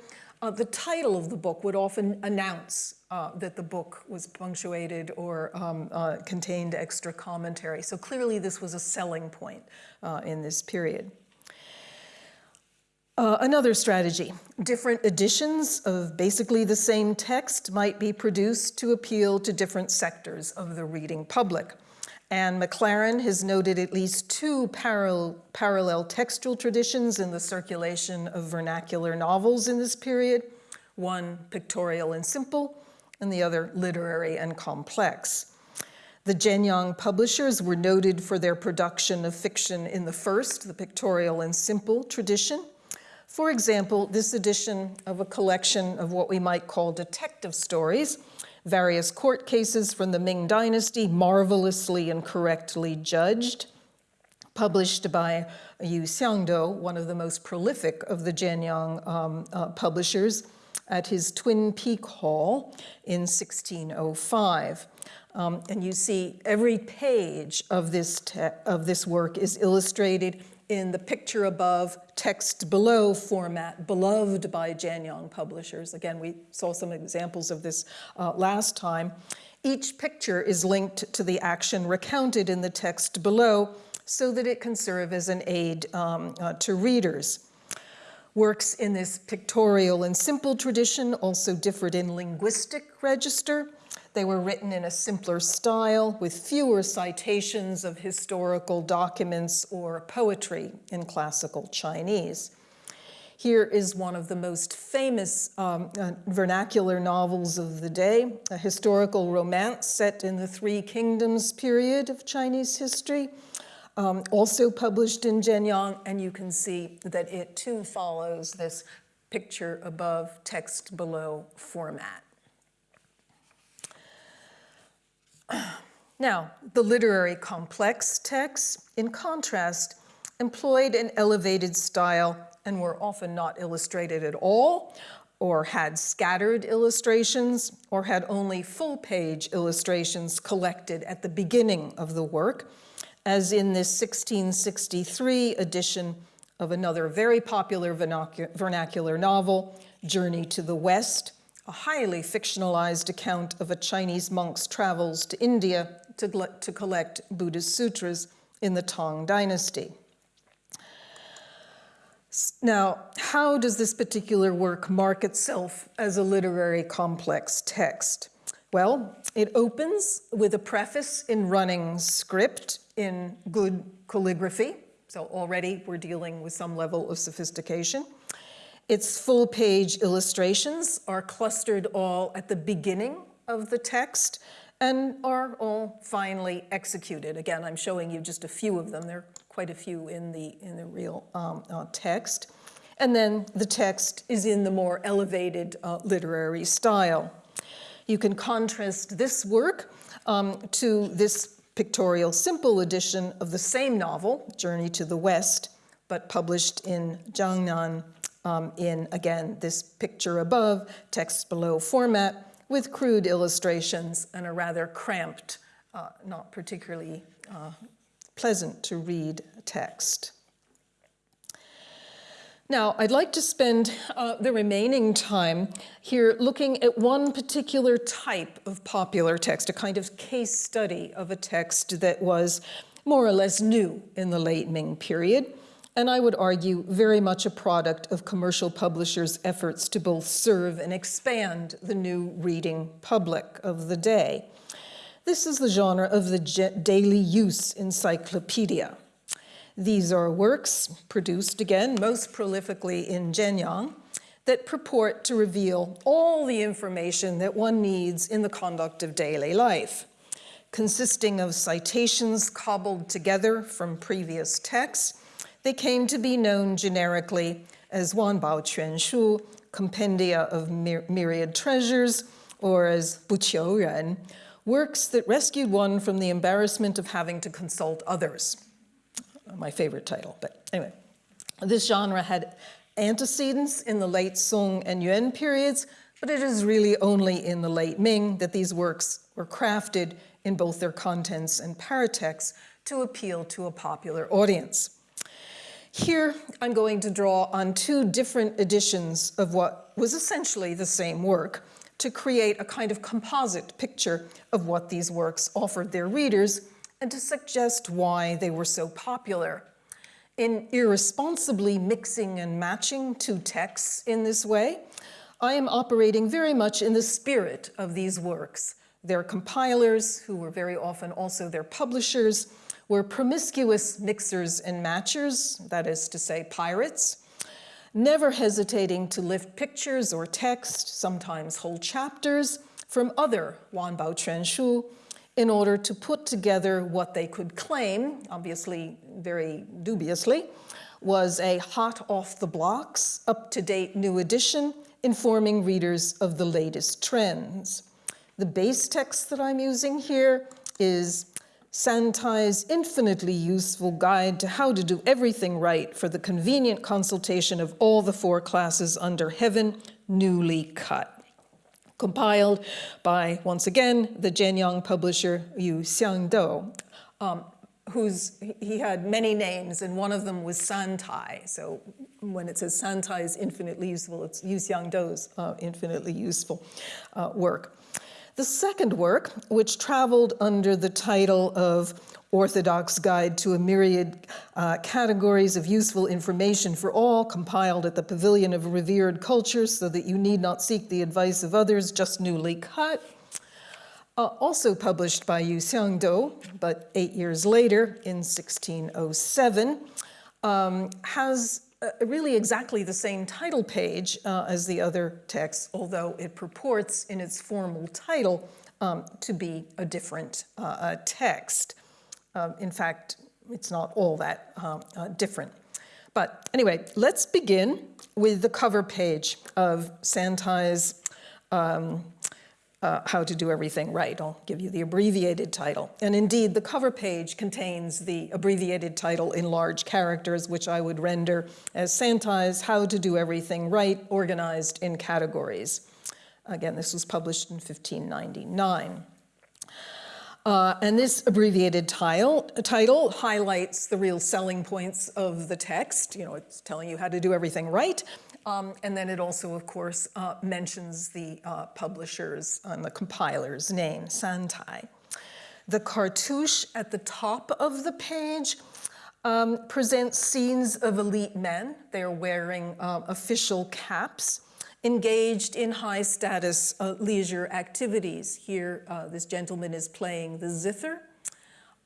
uh, the title of the book would often announce uh, that the book was punctuated or um, uh, contained extra commentary. So clearly this was a selling point uh, in this period. Uh, another strategy, different editions of basically the same text might be produced to appeal to different sectors of the reading public. Anne McLaren has noted at least two parallel, parallel textual traditions in the circulation of vernacular novels in this period, one pictorial and simple, and the other literary and complex. The Jianyang publishers were noted for their production of fiction in the first, the pictorial and simple tradition. For example, this edition of a collection of what we might call detective stories various court cases from the Ming Dynasty, marvelously and correctly judged, published by Yu Xiangdou, one of the most prolific of the Jianyang um, uh, publishers, at his Twin Peak Hall in 1605. Um, and you see every page of this, of this work is illustrated in the picture above, text below format, beloved by Jianyang publishers. Again, we saw some examples of this uh, last time. Each picture is linked to the action recounted in the text below so that it can serve as an aid um, uh, to readers. Works in this pictorial and simple tradition also differed in linguistic register. They were written in a simpler style with fewer citations of historical documents or poetry in classical Chinese. Here is one of the most famous um, uh, vernacular novels of the day, a historical romance set in the Three Kingdoms period of Chinese history, um, also published in Jianyang, and you can see that it too follows this picture above, text below format. Now, the literary complex texts, in contrast, employed an elevated style and were often not illustrated at all, or had scattered illustrations, or had only full-page illustrations collected at the beginning of the work, as in this 1663 edition of another very popular vernacular novel, Journey to the West, a highly fictionalized account of a Chinese monk's travels to India to, to collect Buddhist sutras in the Tang dynasty. Now, how does this particular work mark itself as a literary complex text? Well, it opens with a preface in running script in good calligraphy. So already we're dealing with some level of sophistication. Its full page illustrations are clustered all at the beginning of the text and are all finely executed. Again, I'm showing you just a few of them. There are quite a few in the, in the real um, uh, text. And then the text is in the more elevated uh, literary style. You can contrast this work um, to this pictorial simple edition of the same novel, Journey to the West, but published in Jiangnan um, in, again, this picture above, text below format, with crude illustrations and a rather cramped, uh, not particularly uh, pleasant to read text. Now, I'd like to spend uh, the remaining time here looking at one particular type of popular text, a kind of case study of a text that was more or less new in the late Ming period, and I would argue very much a product of commercial publishers' efforts to both serve and expand the new reading public of the day. This is the genre of the daily use encyclopedia. These are works produced, again, most prolifically in Jianyang, that purport to reveal all the information that one needs in the conduct of daily life, consisting of citations cobbled together from previous texts they came to be known generically as Wanbao Quanshu, Compendia of Myriad Treasures, or as Buqiu Ren, works that rescued one from the embarrassment of having to consult others. My favorite title, but anyway. This genre had antecedents in the late Song and Yuan periods, but it is really only in the late Ming that these works were crafted in both their contents and paratexts to appeal to a popular audience. Here, I'm going to draw on two different editions of what was essentially the same work to create a kind of composite picture of what these works offered their readers and to suggest why they were so popular. In irresponsibly mixing and matching two texts in this way, I am operating very much in the spirit of these works. Their compilers, who were very often also their publishers, were promiscuous mixers and matchers, that is to say pirates, never hesitating to lift pictures or text, sometimes whole chapters, from other Wanbao Quanshu in order to put together what they could claim, obviously very dubiously, was a hot off the blocks, up-to-date new edition informing readers of the latest trends. The base text that I'm using here is Santai's infinitely useful guide to how to do everything right for the convenient consultation of all the four classes under heaven, newly cut. Compiled by, once again, the Jianyang publisher Yu Xiangdou. Um, whose, he had many names, and one of them was Santai. So when it says Santai is infinitely useful, it's Yu Xiangdou's uh, infinitely useful uh, work. The second work, which traveled under the title of Orthodox Guide to a Myriad uh, Categories of Useful Information for All, compiled at the Pavilion of Revered Culture so that you need not seek the advice of others, just newly cut. Uh, also published by Yu Xiangdou, but eight years later in 1607, um, has uh, really exactly the same title page uh, as the other texts, although it purports in its formal title um, to be a different uh, text. Um, in fact, it's not all that um, uh, different. But anyway, let's begin with the cover page of Santai's um, uh, How to Do Everything Right. I'll give you the abbreviated title. And indeed, the cover page contains the abbreviated title in large characters, which I would render as Santai's How to Do Everything Right, organized in categories. Again, this was published in 1599. Uh, and this abbreviated title highlights the real selling points of the text. You know, it's telling you how to do everything right. Um, and then it also, of course, uh, mentions the uh, publisher's and the compiler's name, Santai. The cartouche at the top of the page um, presents scenes of elite men. They're wearing uh, official caps engaged in high status uh, leisure activities. Here, uh, this gentleman is playing the zither.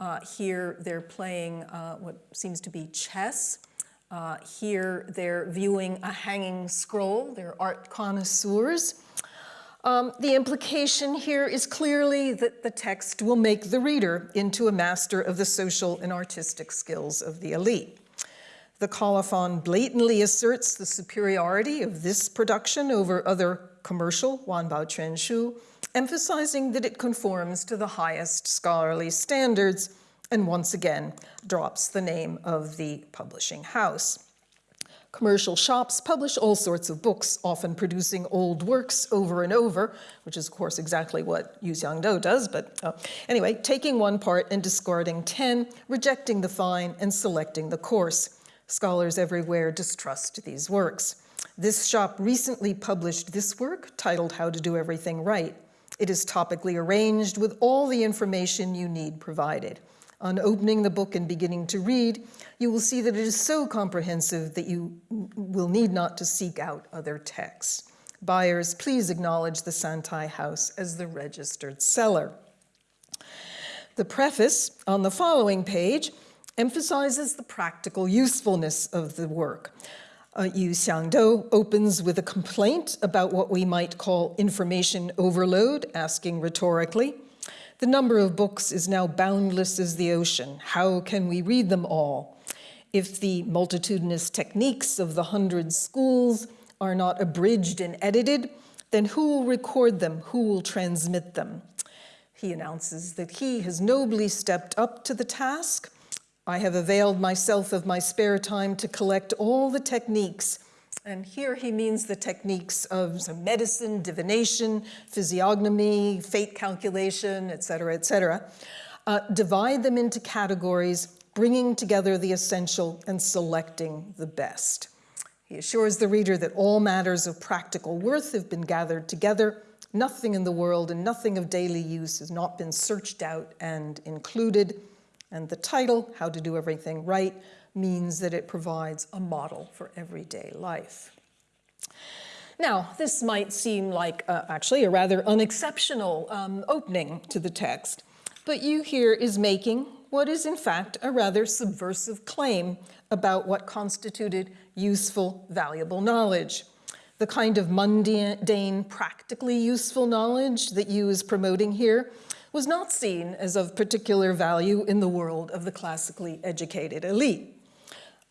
Uh, here, they're playing what seems to be chess. Uh, here, they're viewing a hanging scroll. They're art connoisseurs. Um, the implication here is clearly that the text will make the reader into a master of the social and artistic skills of the elite. The colophon blatantly asserts the superiority of this production over other commercial Wanbao Quanshu, emphasizing that it conforms to the highest scholarly standards and once again drops the name of the publishing house. Commercial shops publish all sorts of books, often producing old works over and over, which is, of course, exactly what Yu Xiangdou does. But uh, anyway, taking one part and discarding 10, rejecting the fine and selecting the coarse. Scholars everywhere distrust these works. This shop recently published this work titled How to Do Everything Right. It is topically arranged with all the information you need provided. On opening the book and beginning to read, you will see that it is so comprehensive that you will need not to seek out other texts. Buyers, please acknowledge the Santai House as the registered seller. The preface on the following page emphasizes the practical usefulness of the work. Uh, Yu Xiangdou opens with a complaint about what we might call information overload, asking rhetorically, the number of books is now boundless as the ocean. How can we read them all? If the multitudinous techniques of the hundred schools are not abridged and edited, then who will record them? Who will transmit them? He announces that he has nobly stepped up to the task I have availed myself of my spare time to collect all the techniques. And here he means the techniques of medicine, divination, physiognomy, fate calculation, et cetera, et cetera. Uh, divide them into categories, bringing together the essential and selecting the best. He assures the reader that all matters of practical worth have been gathered together. Nothing in the world and nothing of daily use has not been searched out and included. And the title, How to Do Everything Right, means that it provides a model for everyday life. Now, this might seem like uh, actually a rather unexceptional um, opening to the text, but Yu here is making what is in fact a rather subversive claim about what constituted useful, valuable knowledge. The kind of mundane, practically useful knowledge that Yu is promoting here was not seen as of particular value in the world of the classically educated elite,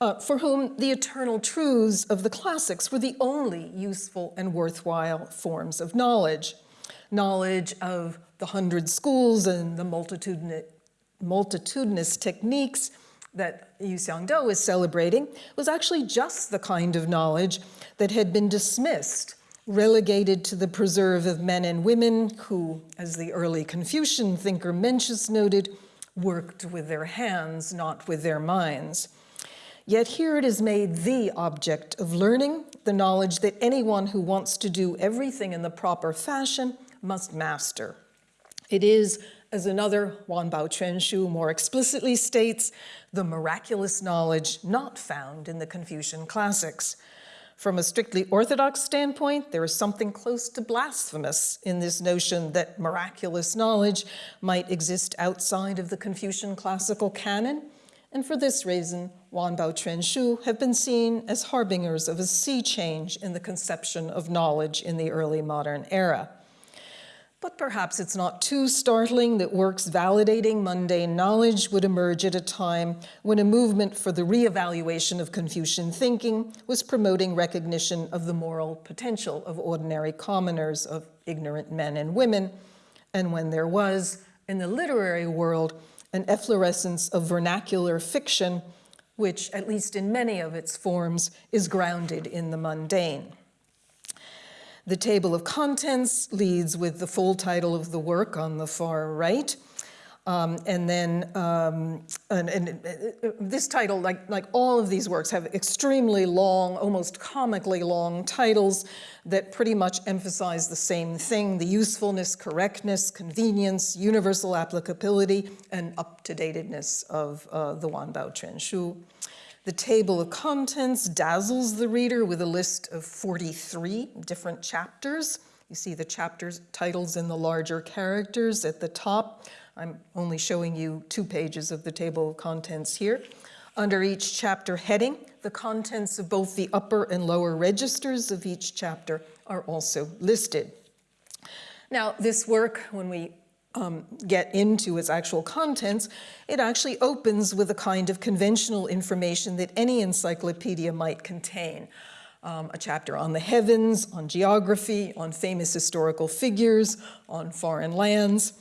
uh, for whom the eternal truths of the classics were the only useful and worthwhile forms of knowledge. Knowledge of the hundred schools and the multitudinous, multitudinous techniques that Yu Xiangdou is celebrating was actually just the kind of knowledge that had been dismissed relegated to the preserve of men and women who, as the early Confucian thinker Mencius noted, worked with their hands, not with their minds. Yet here it is made the object of learning, the knowledge that anyone who wants to do everything in the proper fashion must master. It is, as another Wan Bao Wanbao Quanshu more explicitly states, the miraculous knowledge not found in the Confucian classics. From a strictly orthodox standpoint, there is something close to blasphemous in this notion that miraculous knowledge might exist outside of the Confucian classical canon, and for this reason, Wanbao Quanshu have been seen as harbingers of a sea change in the conception of knowledge in the early modern era. But perhaps it's not too startling that works validating mundane knowledge would emerge at a time when a movement for the reevaluation of Confucian thinking was promoting recognition of the moral potential of ordinary commoners, of ignorant men and women, and when there was, in the literary world, an efflorescence of vernacular fiction, which, at least in many of its forms, is grounded in the mundane. The table of contents leads with the full title of the work on the far right. Um, and then, um, and, and, uh, this title, like, like all of these works, have extremely long, almost comically long titles that pretty much emphasize the same thing, the usefulness, correctness, convenience, universal applicability, and up-to-datedness of uh, the Wanbao Quanshu. The table of contents dazzles the reader with a list of 43 different chapters. You see the chapters titles in the larger characters at the top. I'm only showing you two pages of the table of contents here. Under each chapter heading, the contents of both the upper and lower registers of each chapter are also listed. Now, this work, when we um, get into its actual contents, it actually opens with a kind of conventional information that any encyclopedia might contain. Um, a chapter on the heavens, on geography, on famous historical figures, on foreign lands.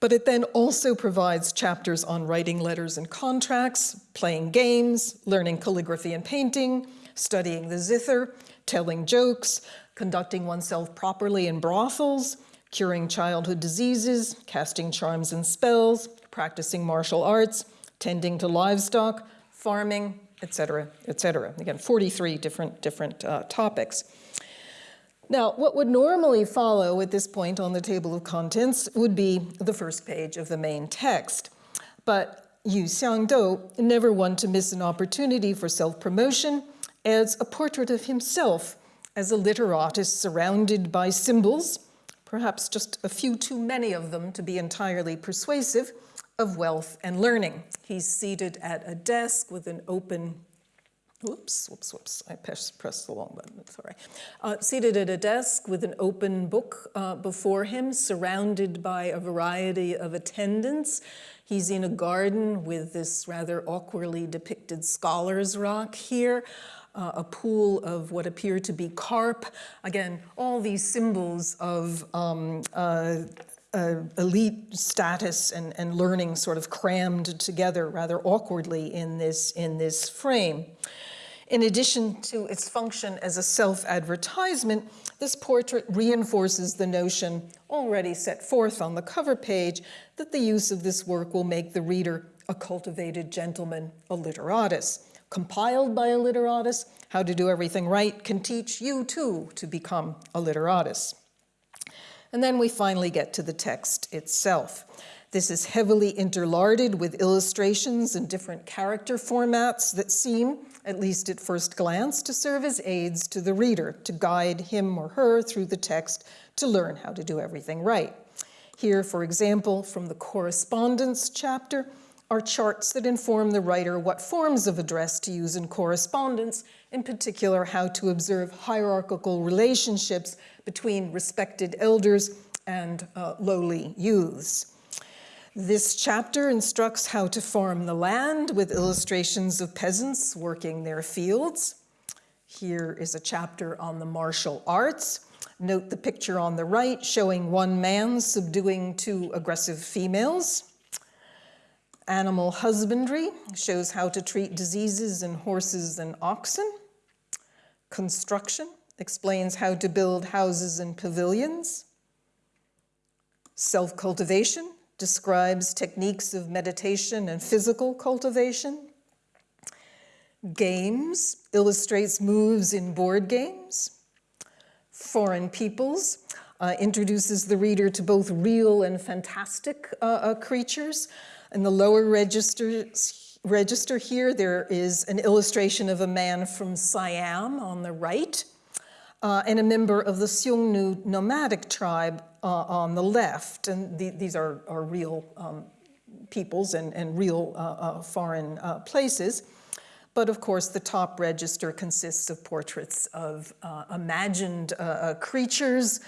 But it then also provides chapters on writing letters and contracts, playing games, learning calligraphy and painting, studying the zither, telling jokes, conducting oneself properly in brothels, curing childhood diseases, casting charms and spells, practicing martial arts, tending to livestock, farming, etc., etc. Again, 43 different, different uh, topics. Now, what would normally follow at this point on the table of contents would be the first page of the main text. But Yu Xiangdou, never one to miss an opportunity for self-promotion, adds a portrait of himself as a literatus surrounded by symbols, perhaps just a few too many of them to be entirely persuasive, of wealth and learning. He's seated at a desk with an open, whoops, whoops, whoops, I pressed, the wrong button, sorry. Uh, seated at a desk with an open book uh, before him, surrounded by a variety of attendants. He's in a garden with this rather awkwardly depicted scholar's rock here uh, a pool of what appear to be carp. Again, all these symbols of um, uh, uh, elite status and, and learning sort of crammed together rather awkwardly in this, in this frame. In addition to its function as a self-advertisement, this portrait reinforces the notion already set forth on the cover page that the use of this work will make the reader a cultivated gentleman, a literatus compiled by a literatus, how to do everything right can teach you too to become a literatus. And then we finally get to the text itself. This is heavily interlarded with illustrations and different character formats that seem, at least at first glance, to serve as aids to the reader, to guide him or her through the text to learn how to do everything right. Here, for example, from the correspondence chapter, are charts that inform the writer what forms of address to use in correspondence, in particular how to observe hierarchical relationships between respected elders and uh, lowly youths. This chapter instructs how to farm the land with illustrations of peasants working their fields. Here is a chapter on the martial arts. Note the picture on the right showing one man subduing two aggressive females. Animal husbandry shows how to treat diseases in horses and oxen. Construction explains how to build houses and pavilions. Self-cultivation describes techniques of meditation and physical cultivation. Games illustrates moves in board games. Foreign Peoples uh, introduces the reader to both real and fantastic uh, uh, creatures. In the lower register, register here, there is an illustration of a man from Siam on the right, uh, and a member of the Xiongnu nomadic tribe uh, on the left. And the, these are, are real um, peoples and, and real uh, foreign places. But of course, the top register consists of portraits of uh, imagined uh, uh, creatures.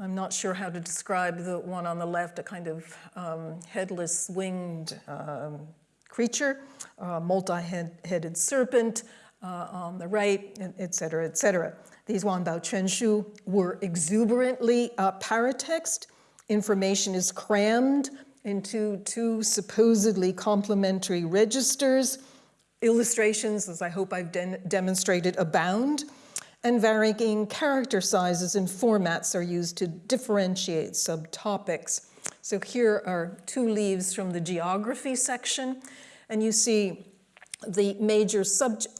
I'm not sure how to describe the one on the left, a kind of um, headless winged um, creature, multi-headed serpent uh, on the right, et cetera, et cetera. These Wanbao Quanshu were exuberantly uh, paratext. Information is crammed into two supposedly complementary registers Illustrations, as I hope I've de demonstrated, abound, and varying character sizes and formats are used to differentiate subtopics. So here are two leaves from the geography section, and you see the major subject,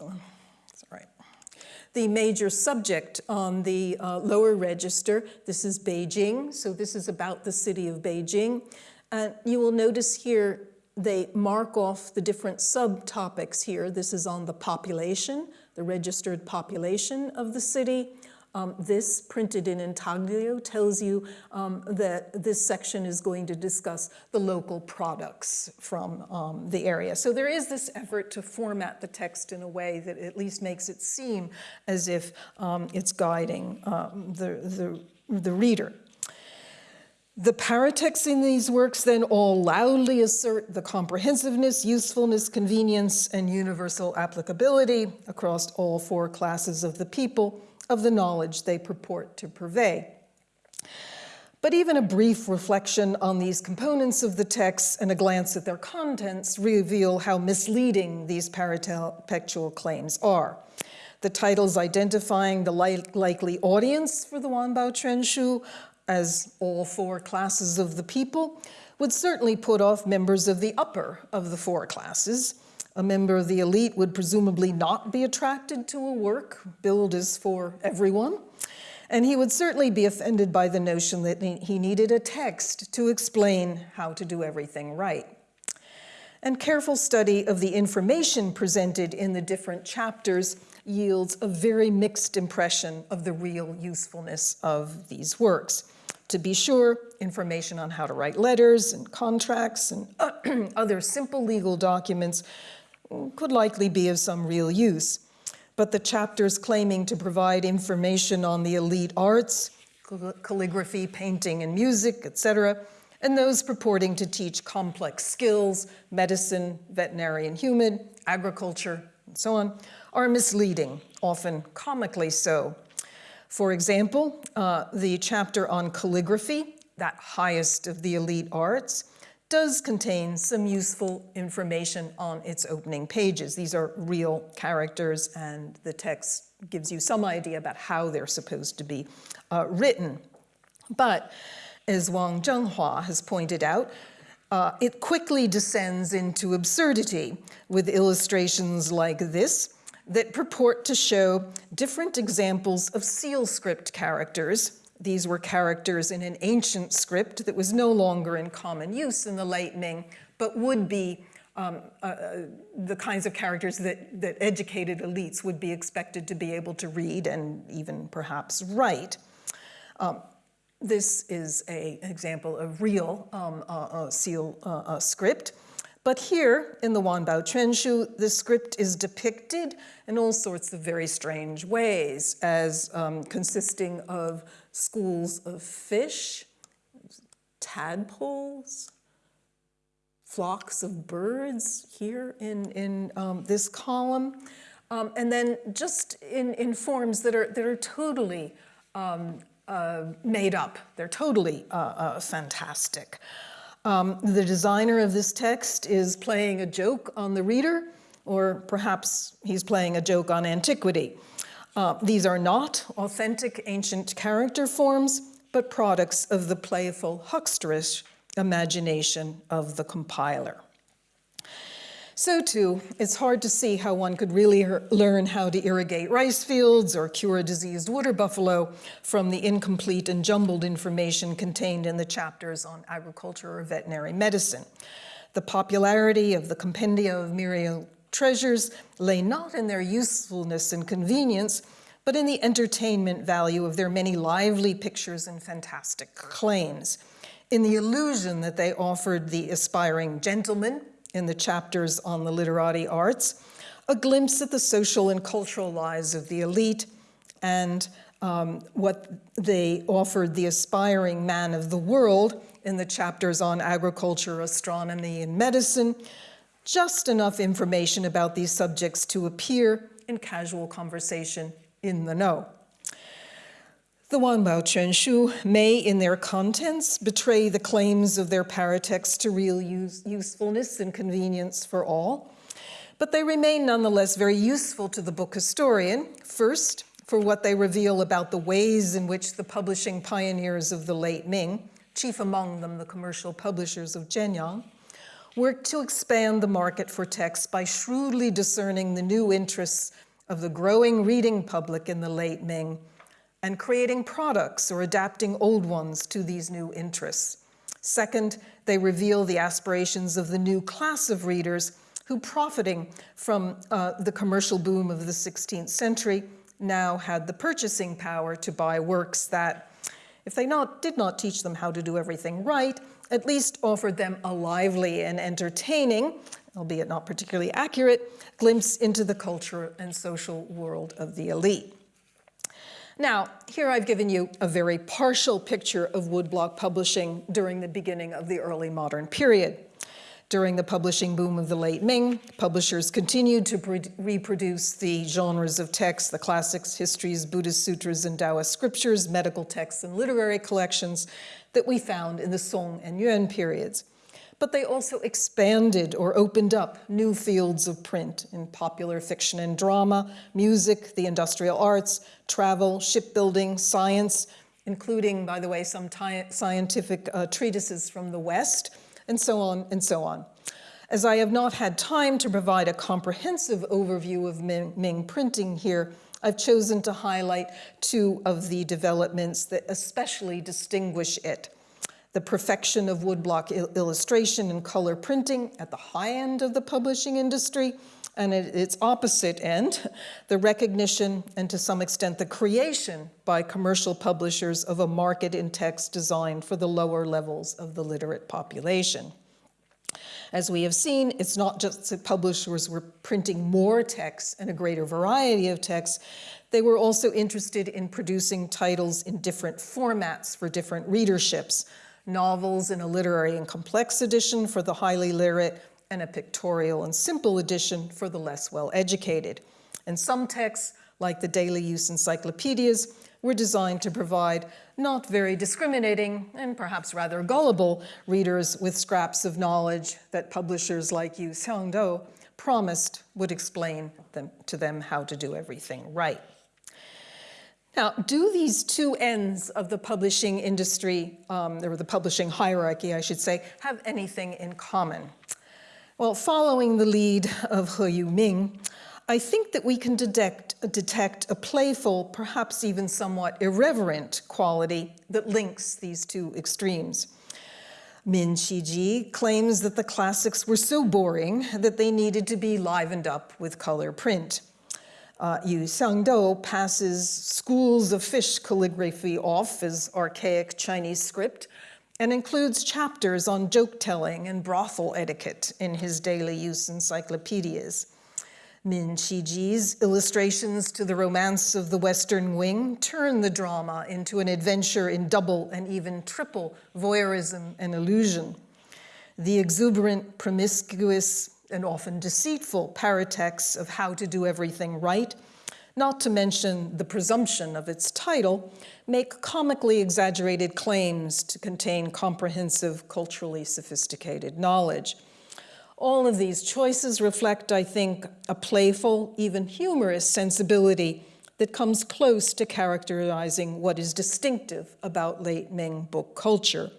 the major subject on the uh, lower register. This is Beijing, so this is about the city of Beijing. And you will notice here they mark off the different subtopics here. This is on the population, the registered population of the city. Um, this, printed in intaglio, tells you um, that this section is going to discuss the local products from um, the area. So there is this effort to format the text in a way that at least makes it seem as if um, it's guiding um, the, the, the reader. The paratexts in these works then all loudly assert the comprehensiveness, usefulness, convenience, and universal applicability across all four classes of the people of the knowledge they purport to purvey. But even a brief reflection on these components of the text and a glance at their contents reveal how misleading these paratextual claims are. The titles identifying the li likely audience for the Wanbao Quanshu as all four classes of the people, would certainly put off members of the upper of the four classes. A member of the elite would presumably not be attracted to a work billed as for everyone. And he would certainly be offended by the notion that he needed a text to explain how to do everything right. And careful study of the information presented in the different chapters yields a very mixed impression of the real usefulness of these works. To be sure, information on how to write letters and contracts and other simple legal documents could likely be of some real use. But the chapters claiming to provide information on the elite arts, calligraphy, painting, and music, etc., and those purporting to teach complex skills, medicine, veterinary and human, agriculture, and so on, are misleading, often comically so, for example, uh, the chapter on calligraphy, that highest of the elite arts, does contain some useful information on its opening pages. These are real characters and the text gives you some idea about how they're supposed to be uh, written. But as Wang Zhenghua has pointed out, uh, it quickly descends into absurdity with illustrations like this, that purport to show different examples of seal script characters. These were characters in an ancient script that was no longer in common use in the late Ming, but would be um, uh, uh, the kinds of characters that, that educated elites would be expected to be able to read and even perhaps write. Um, this is an example of real um, uh, uh, seal uh, uh, script. But here in the Wanbao Quanshu, the script is depicted in all sorts of very strange ways as um, consisting of schools of fish, tadpoles, flocks of birds here in, in um, this column, um, and then just in, in forms that are, that are totally um, uh, made up. They're totally uh, uh, fantastic. Um, the designer of this text is playing a joke on the reader, or perhaps he's playing a joke on antiquity. Uh, these are not authentic ancient character forms, but products of the playful hucksterish imagination of the compiler. So too, it's hard to see how one could really learn how to irrigate rice fields or cure a diseased water buffalo from the incomplete and jumbled information contained in the chapters on agriculture or veterinary medicine. The popularity of the compendia of Myriad treasures lay not in their usefulness and convenience, but in the entertainment value of their many lively pictures and fantastic claims, in the illusion that they offered the aspiring gentleman in the chapters on the literati arts, a glimpse at the social and cultural lives of the elite and um, what they offered the aspiring man of the world in the chapters on agriculture, astronomy, and medicine, just enough information about these subjects to appear in casual conversation in the know. The Wanbao Quanshu may, in their contents, betray the claims of their paratext to real use, usefulness and convenience for all, but they remain nonetheless very useful to the book historian, first, for what they reveal about the ways in which the publishing pioneers of the late Ming, chief among them the commercial publishers of Jianyang, worked to expand the market for texts by shrewdly discerning the new interests of the growing reading public in the late Ming and creating products or adapting old ones to these new interests. Second, they reveal the aspirations of the new class of readers who, profiting from uh, the commercial boom of the 16th century, now had the purchasing power to buy works that, if they not, did not teach them how to do everything right, at least offered them a lively and entertaining, albeit not particularly accurate, glimpse into the culture and social world of the elite. Now, here I've given you a very partial picture of woodblock publishing during the beginning of the early modern period. During the publishing boom of the late Ming, publishers continued to reproduce the genres of text, the classics, histories, Buddhist sutras, and Taoist scriptures, medical texts, and literary collections that we found in the Song and Yuan periods. But they also expanded or opened up new fields of print in popular fiction and drama, music, the industrial arts, travel, shipbuilding, science, including, by the way, some scientific uh, treatises from the West, and so on and so on. As I have not had time to provide a comprehensive overview of Ming, Ming printing here, I've chosen to highlight two of the developments that especially distinguish it the perfection of woodblock il illustration and color printing at the high end of the publishing industry, and at its opposite end, the recognition and to some extent the creation by commercial publishers of a market in text designed for the lower levels of the literate population. As we have seen, it's not just that publishers were printing more texts and a greater variety of texts, they were also interested in producing titles in different formats for different readerships, novels in a literary and complex edition for the highly literate, and a pictorial and simple edition for the less well-educated. And some texts, like the daily use encyclopedias, were designed to provide not very discriminating and perhaps rather gullible readers with scraps of knowledge that publishers like Yu Xiangdou promised would explain them, to them how to do everything right. Now, do these two ends of the publishing industry, um, or the publishing hierarchy, I should say, have anything in common? Well, following the lead of He Yuming, I think that we can detect, detect a playful, perhaps even somewhat irreverent quality that links these two extremes. Min Qiji claims that the classics were so boring that they needed to be livened up with color print uh, Yu Xiangdou passes schools of fish calligraphy off as archaic Chinese script and includes chapters on joke-telling and brothel etiquette in his daily use encyclopedias. Min Qiji's illustrations to the romance of the Western Wing turn the drama into an adventure in double and even triple voyeurism and illusion. The exuberant, promiscuous, and often deceitful paratexts of how to do everything right, not to mention the presumption of its title, make comically exaggerated claims to contain comprehensive, culturally sophisticated knowledge. All of these choices reflect, I think, a playful, even humorous sensibility that comes close to characterizing what is distinctive about late Ming book culture.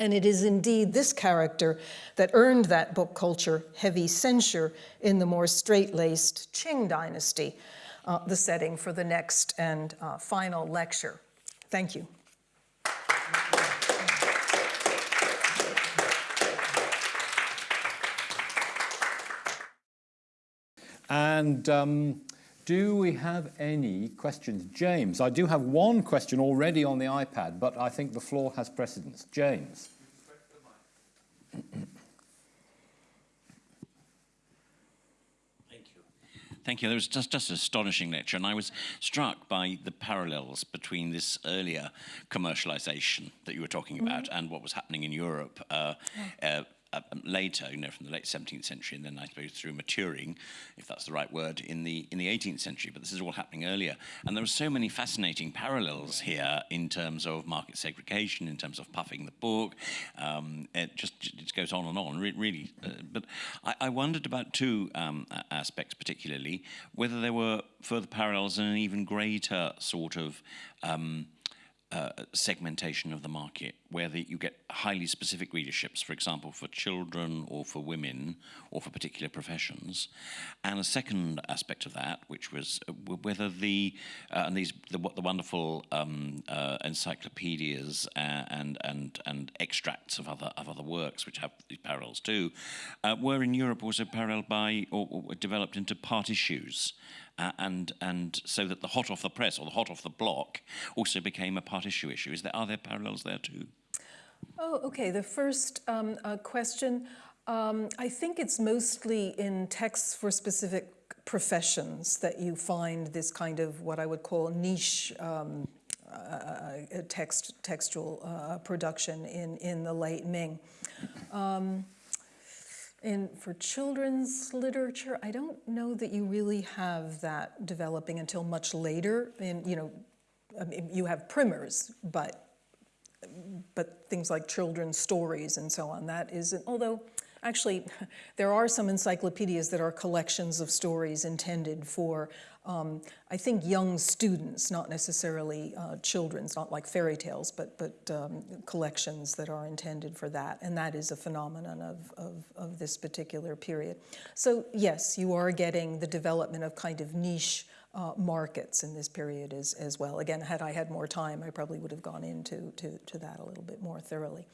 And it is indeed this character that earned that book culture heavy censure in the more straight-laced Qing dynasty, uh, the setting for the next and uh, final lecture. Thank you. And um, do we have any questions? James, I do have one question already on the iPad, but I think the floor has precedence. James. Thank you. Thank you. That was just, just an astonishing lecture, and I was struck by the parallels between this earlier commercialization that you were talking about and what was happening in Europe uh, uh, uh, later, you know, from the late 17th century, and then I suppose through maturing, if that's the right word, in the in the 18th century. But this is all happening earlier, and there are so many fascinating parallels here in terms of market segregation, in terms of puffing the book. Um, it just it goes on and on, re really. Uh, but I, I, wondered about two um, aspects, particularly whether there were further parallels and an even greater sort of um, uh, segmentation of the market where the, you get highly specific readerships, for example, for children or for women or for particular professions. And a second aspect of that, which was uh, whether the, uh, and these, the, the wonderful um, uh, encyclopedias and, and, and extracts of other, of other works, which have these parallels too, uh, were in Europe also paralleled by or, or developed into part issues uh, and and so that the hot off the press or the hot off the block also became a part issue issue. Is there are there parallels there too? Oh, okay. The first um, uh, question, um, I think it's mostly in texts for specific professions that you find this kind of what I would call niche um, uh, text textual uh, production in in the late Ming. Um, and for children's literature, I don't know that you really have that developing until much later. And you know, I mean, you have primers, but but things like children's stories and so on. That isn't. Although, actually, there are some encyclopedias that are collections of stories intended for um, I think young students, not necessarily uh, children's, not like fairy tales, but, but um, collections that are intended for that. And that is a phenomenon of, of, of this particular period. So yes, you are getting the development of kind of niche uh, markets in this period as, as well. Again, had I had more time, I probably would have gone into to, to that a little bit more thoroughly.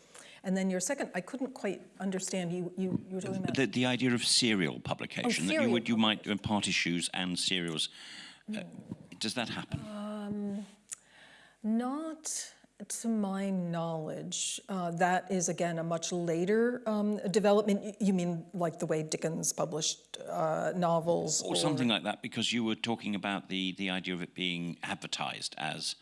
And then your second, I couldn't quite understand, you, you, you were talking about? The, the idea of serial publication, oh, that you, would, you might do part issues and serials. Uh, does that happen? Um, not to my knowledge. Uh, that is, again, a much later um, development. You mean like the way Dickens published uh, novels? Or, or, something like that, because you were talking about the, the idea of it being advertised as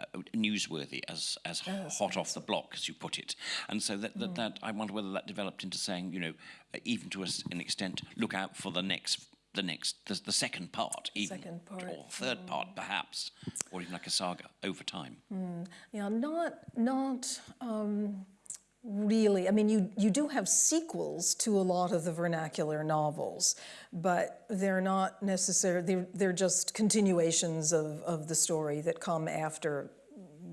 uh, newsworthy as as yes, hot off the block, as you put it. And so that, that, mm. that I wonder whether that developed into saying, you know, uh, even to an extent, look out for the next the next the, the second part even second part. or third mm. part perhaps or even like a saga over time mm. yeah not not um, really i mean you you do have sequels to a lot of the vernacular novels but they're not necessarily they're, they're just continuations of, of the story that come after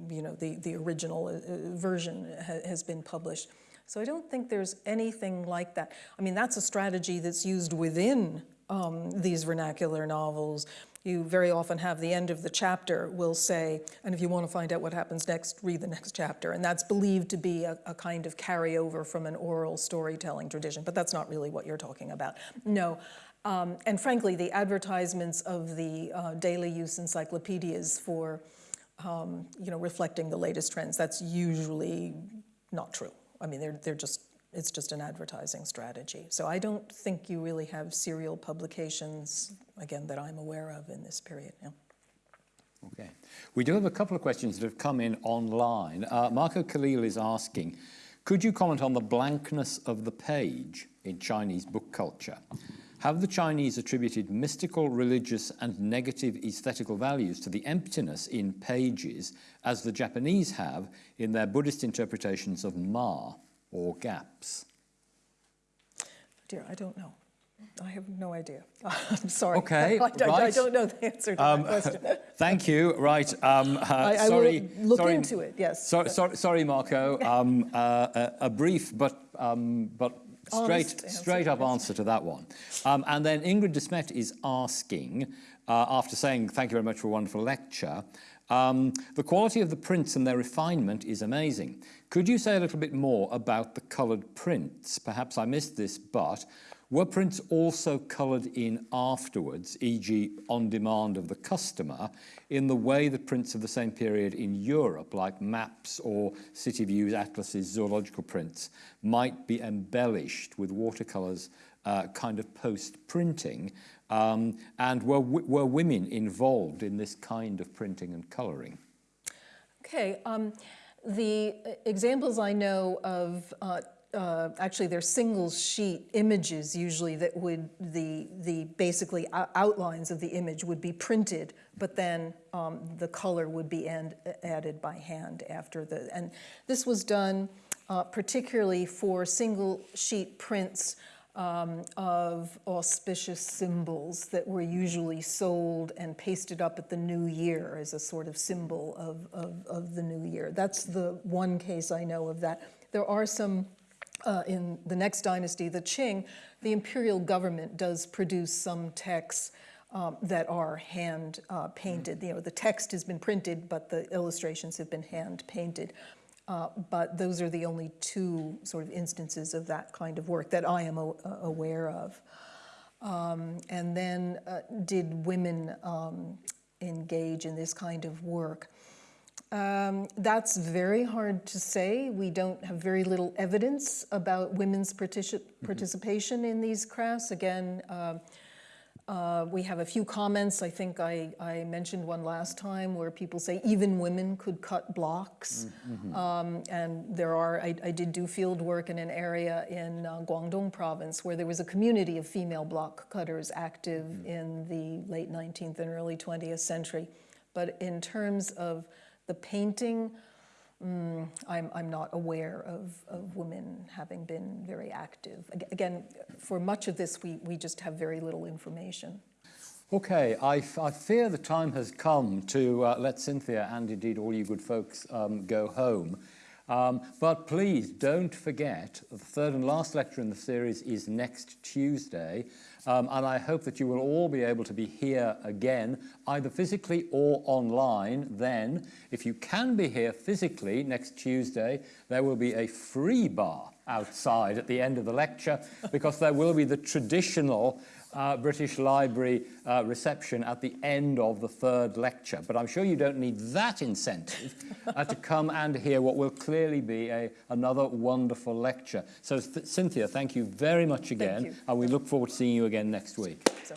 you know the the original uh, version ha has been published so I don't think there's anything like that. I mean, that's a strategy that's used within um, these vernacular novels. You very often have the end of the chapter will say, and if you want to find out what happens next, read the next chapter. And that's believed to be a, a kind of carryover from an oral storytelling tradition, but that's not really what you're talking about. No, um, and frankly, the advertisements of the uh, daily use encyclopedias for, um, you know, reflecting the latest trends, that's usually not true. I mean, they're, they're just, it's just an advertising strategy. So I don't think you really have serial publications, again, that I'm aware of in this period. Yeah. Okay. We do have a couple of questions that have come in online. Uh, Marco Khalil is asking, could you comment on the blankness of the page in Chinese book culture? Have the Chinese attributed mystical, religious, and negative aesthetical values to the emptiness in pages as the Japanese have in their Buddhist interpretations of Ma or gaps? Dear, I don't know. I have no idea. I'm sorry. Okay, I, I- I don't know the answer to that question. Thank you. Right. Um, uh, I, sorry. will look sorry, into it, yes. So, sorry, sorry, Marco. Um, uh, a, a brief but um, but straight Honest answer, straight up answer to that one. Um, and then Ingrid Desmet is asking, uh, after saying thank you very much for a wonderful lecture. Um, the quality of the prints and their refinement is amazing. Could you say a little bit more about the coloured prints? Perhaps I missed this, but were prints also coloured in afterwards, e.g. on demand of the customer, in the way that prints of the same period in Europe, like maps or city views, atlases, zoological prints, might be embellished with watercolours uh, kind of post-printing? Um, and were, were women involved in this kind of printing and colouring? Okay, um, the uh, examples I know of, uh, uh, actually they're single sheet images usually that would, the, the basically outlines of the image would be printed, but then um, the color would be and, added by hand after the, and this was done uh, particularly for single sheet prints um, of auspicious symbols that were usually sold and pasted up at the new year as a sort of symbol of, of, of the new year. That's the one case I know of that. There are some uh, in the next dynasty, the Qing, the imperial government does produce some texts um, that are hand uh, painted. You know, the text has been printed, but the illustrations have been hand painted. Uh, but those are the only two sort of instances of that kind of work that I am a- aware of. Um, and then, uh, did women um, engage in this kind of work? Um, that's very hard to say. We don't have very little evidence about women's partici- participation in these crafts. Again, uh, uh, we have a few comments. I think I, I mentioned one last time where people say even women could cut blocks. Um, and there are, I, I did do field work in an area in uh, Guangdong province where there was a community of female block cutters active in the late 19th and early 20th century. But in terms of the painting, mm, I'm, I'm not aware of, of women having been very active. Again, for much of this, we, we just have very little information. Okay, I, I fear the time has come to uh, let Cynthia and indeed all you good folks um, go home. Um, but please don't forget, the third and last lecture in the series is next Tuesday. Um, and I hope that you will all be able to be here again, either physically or online. Then, if you can be here physically next Tuesday, there will be a free bar outside at the end of the lecture because there will be the traditional uh, British Library uh, reception at the end of the third lecture. But I'm sure you don't need that incentive uh, to come and hear what will clearly be a, another wonderful lecture. So, Th- Cynthia, thank you very much again. And we look forward to seeing you again next week. So.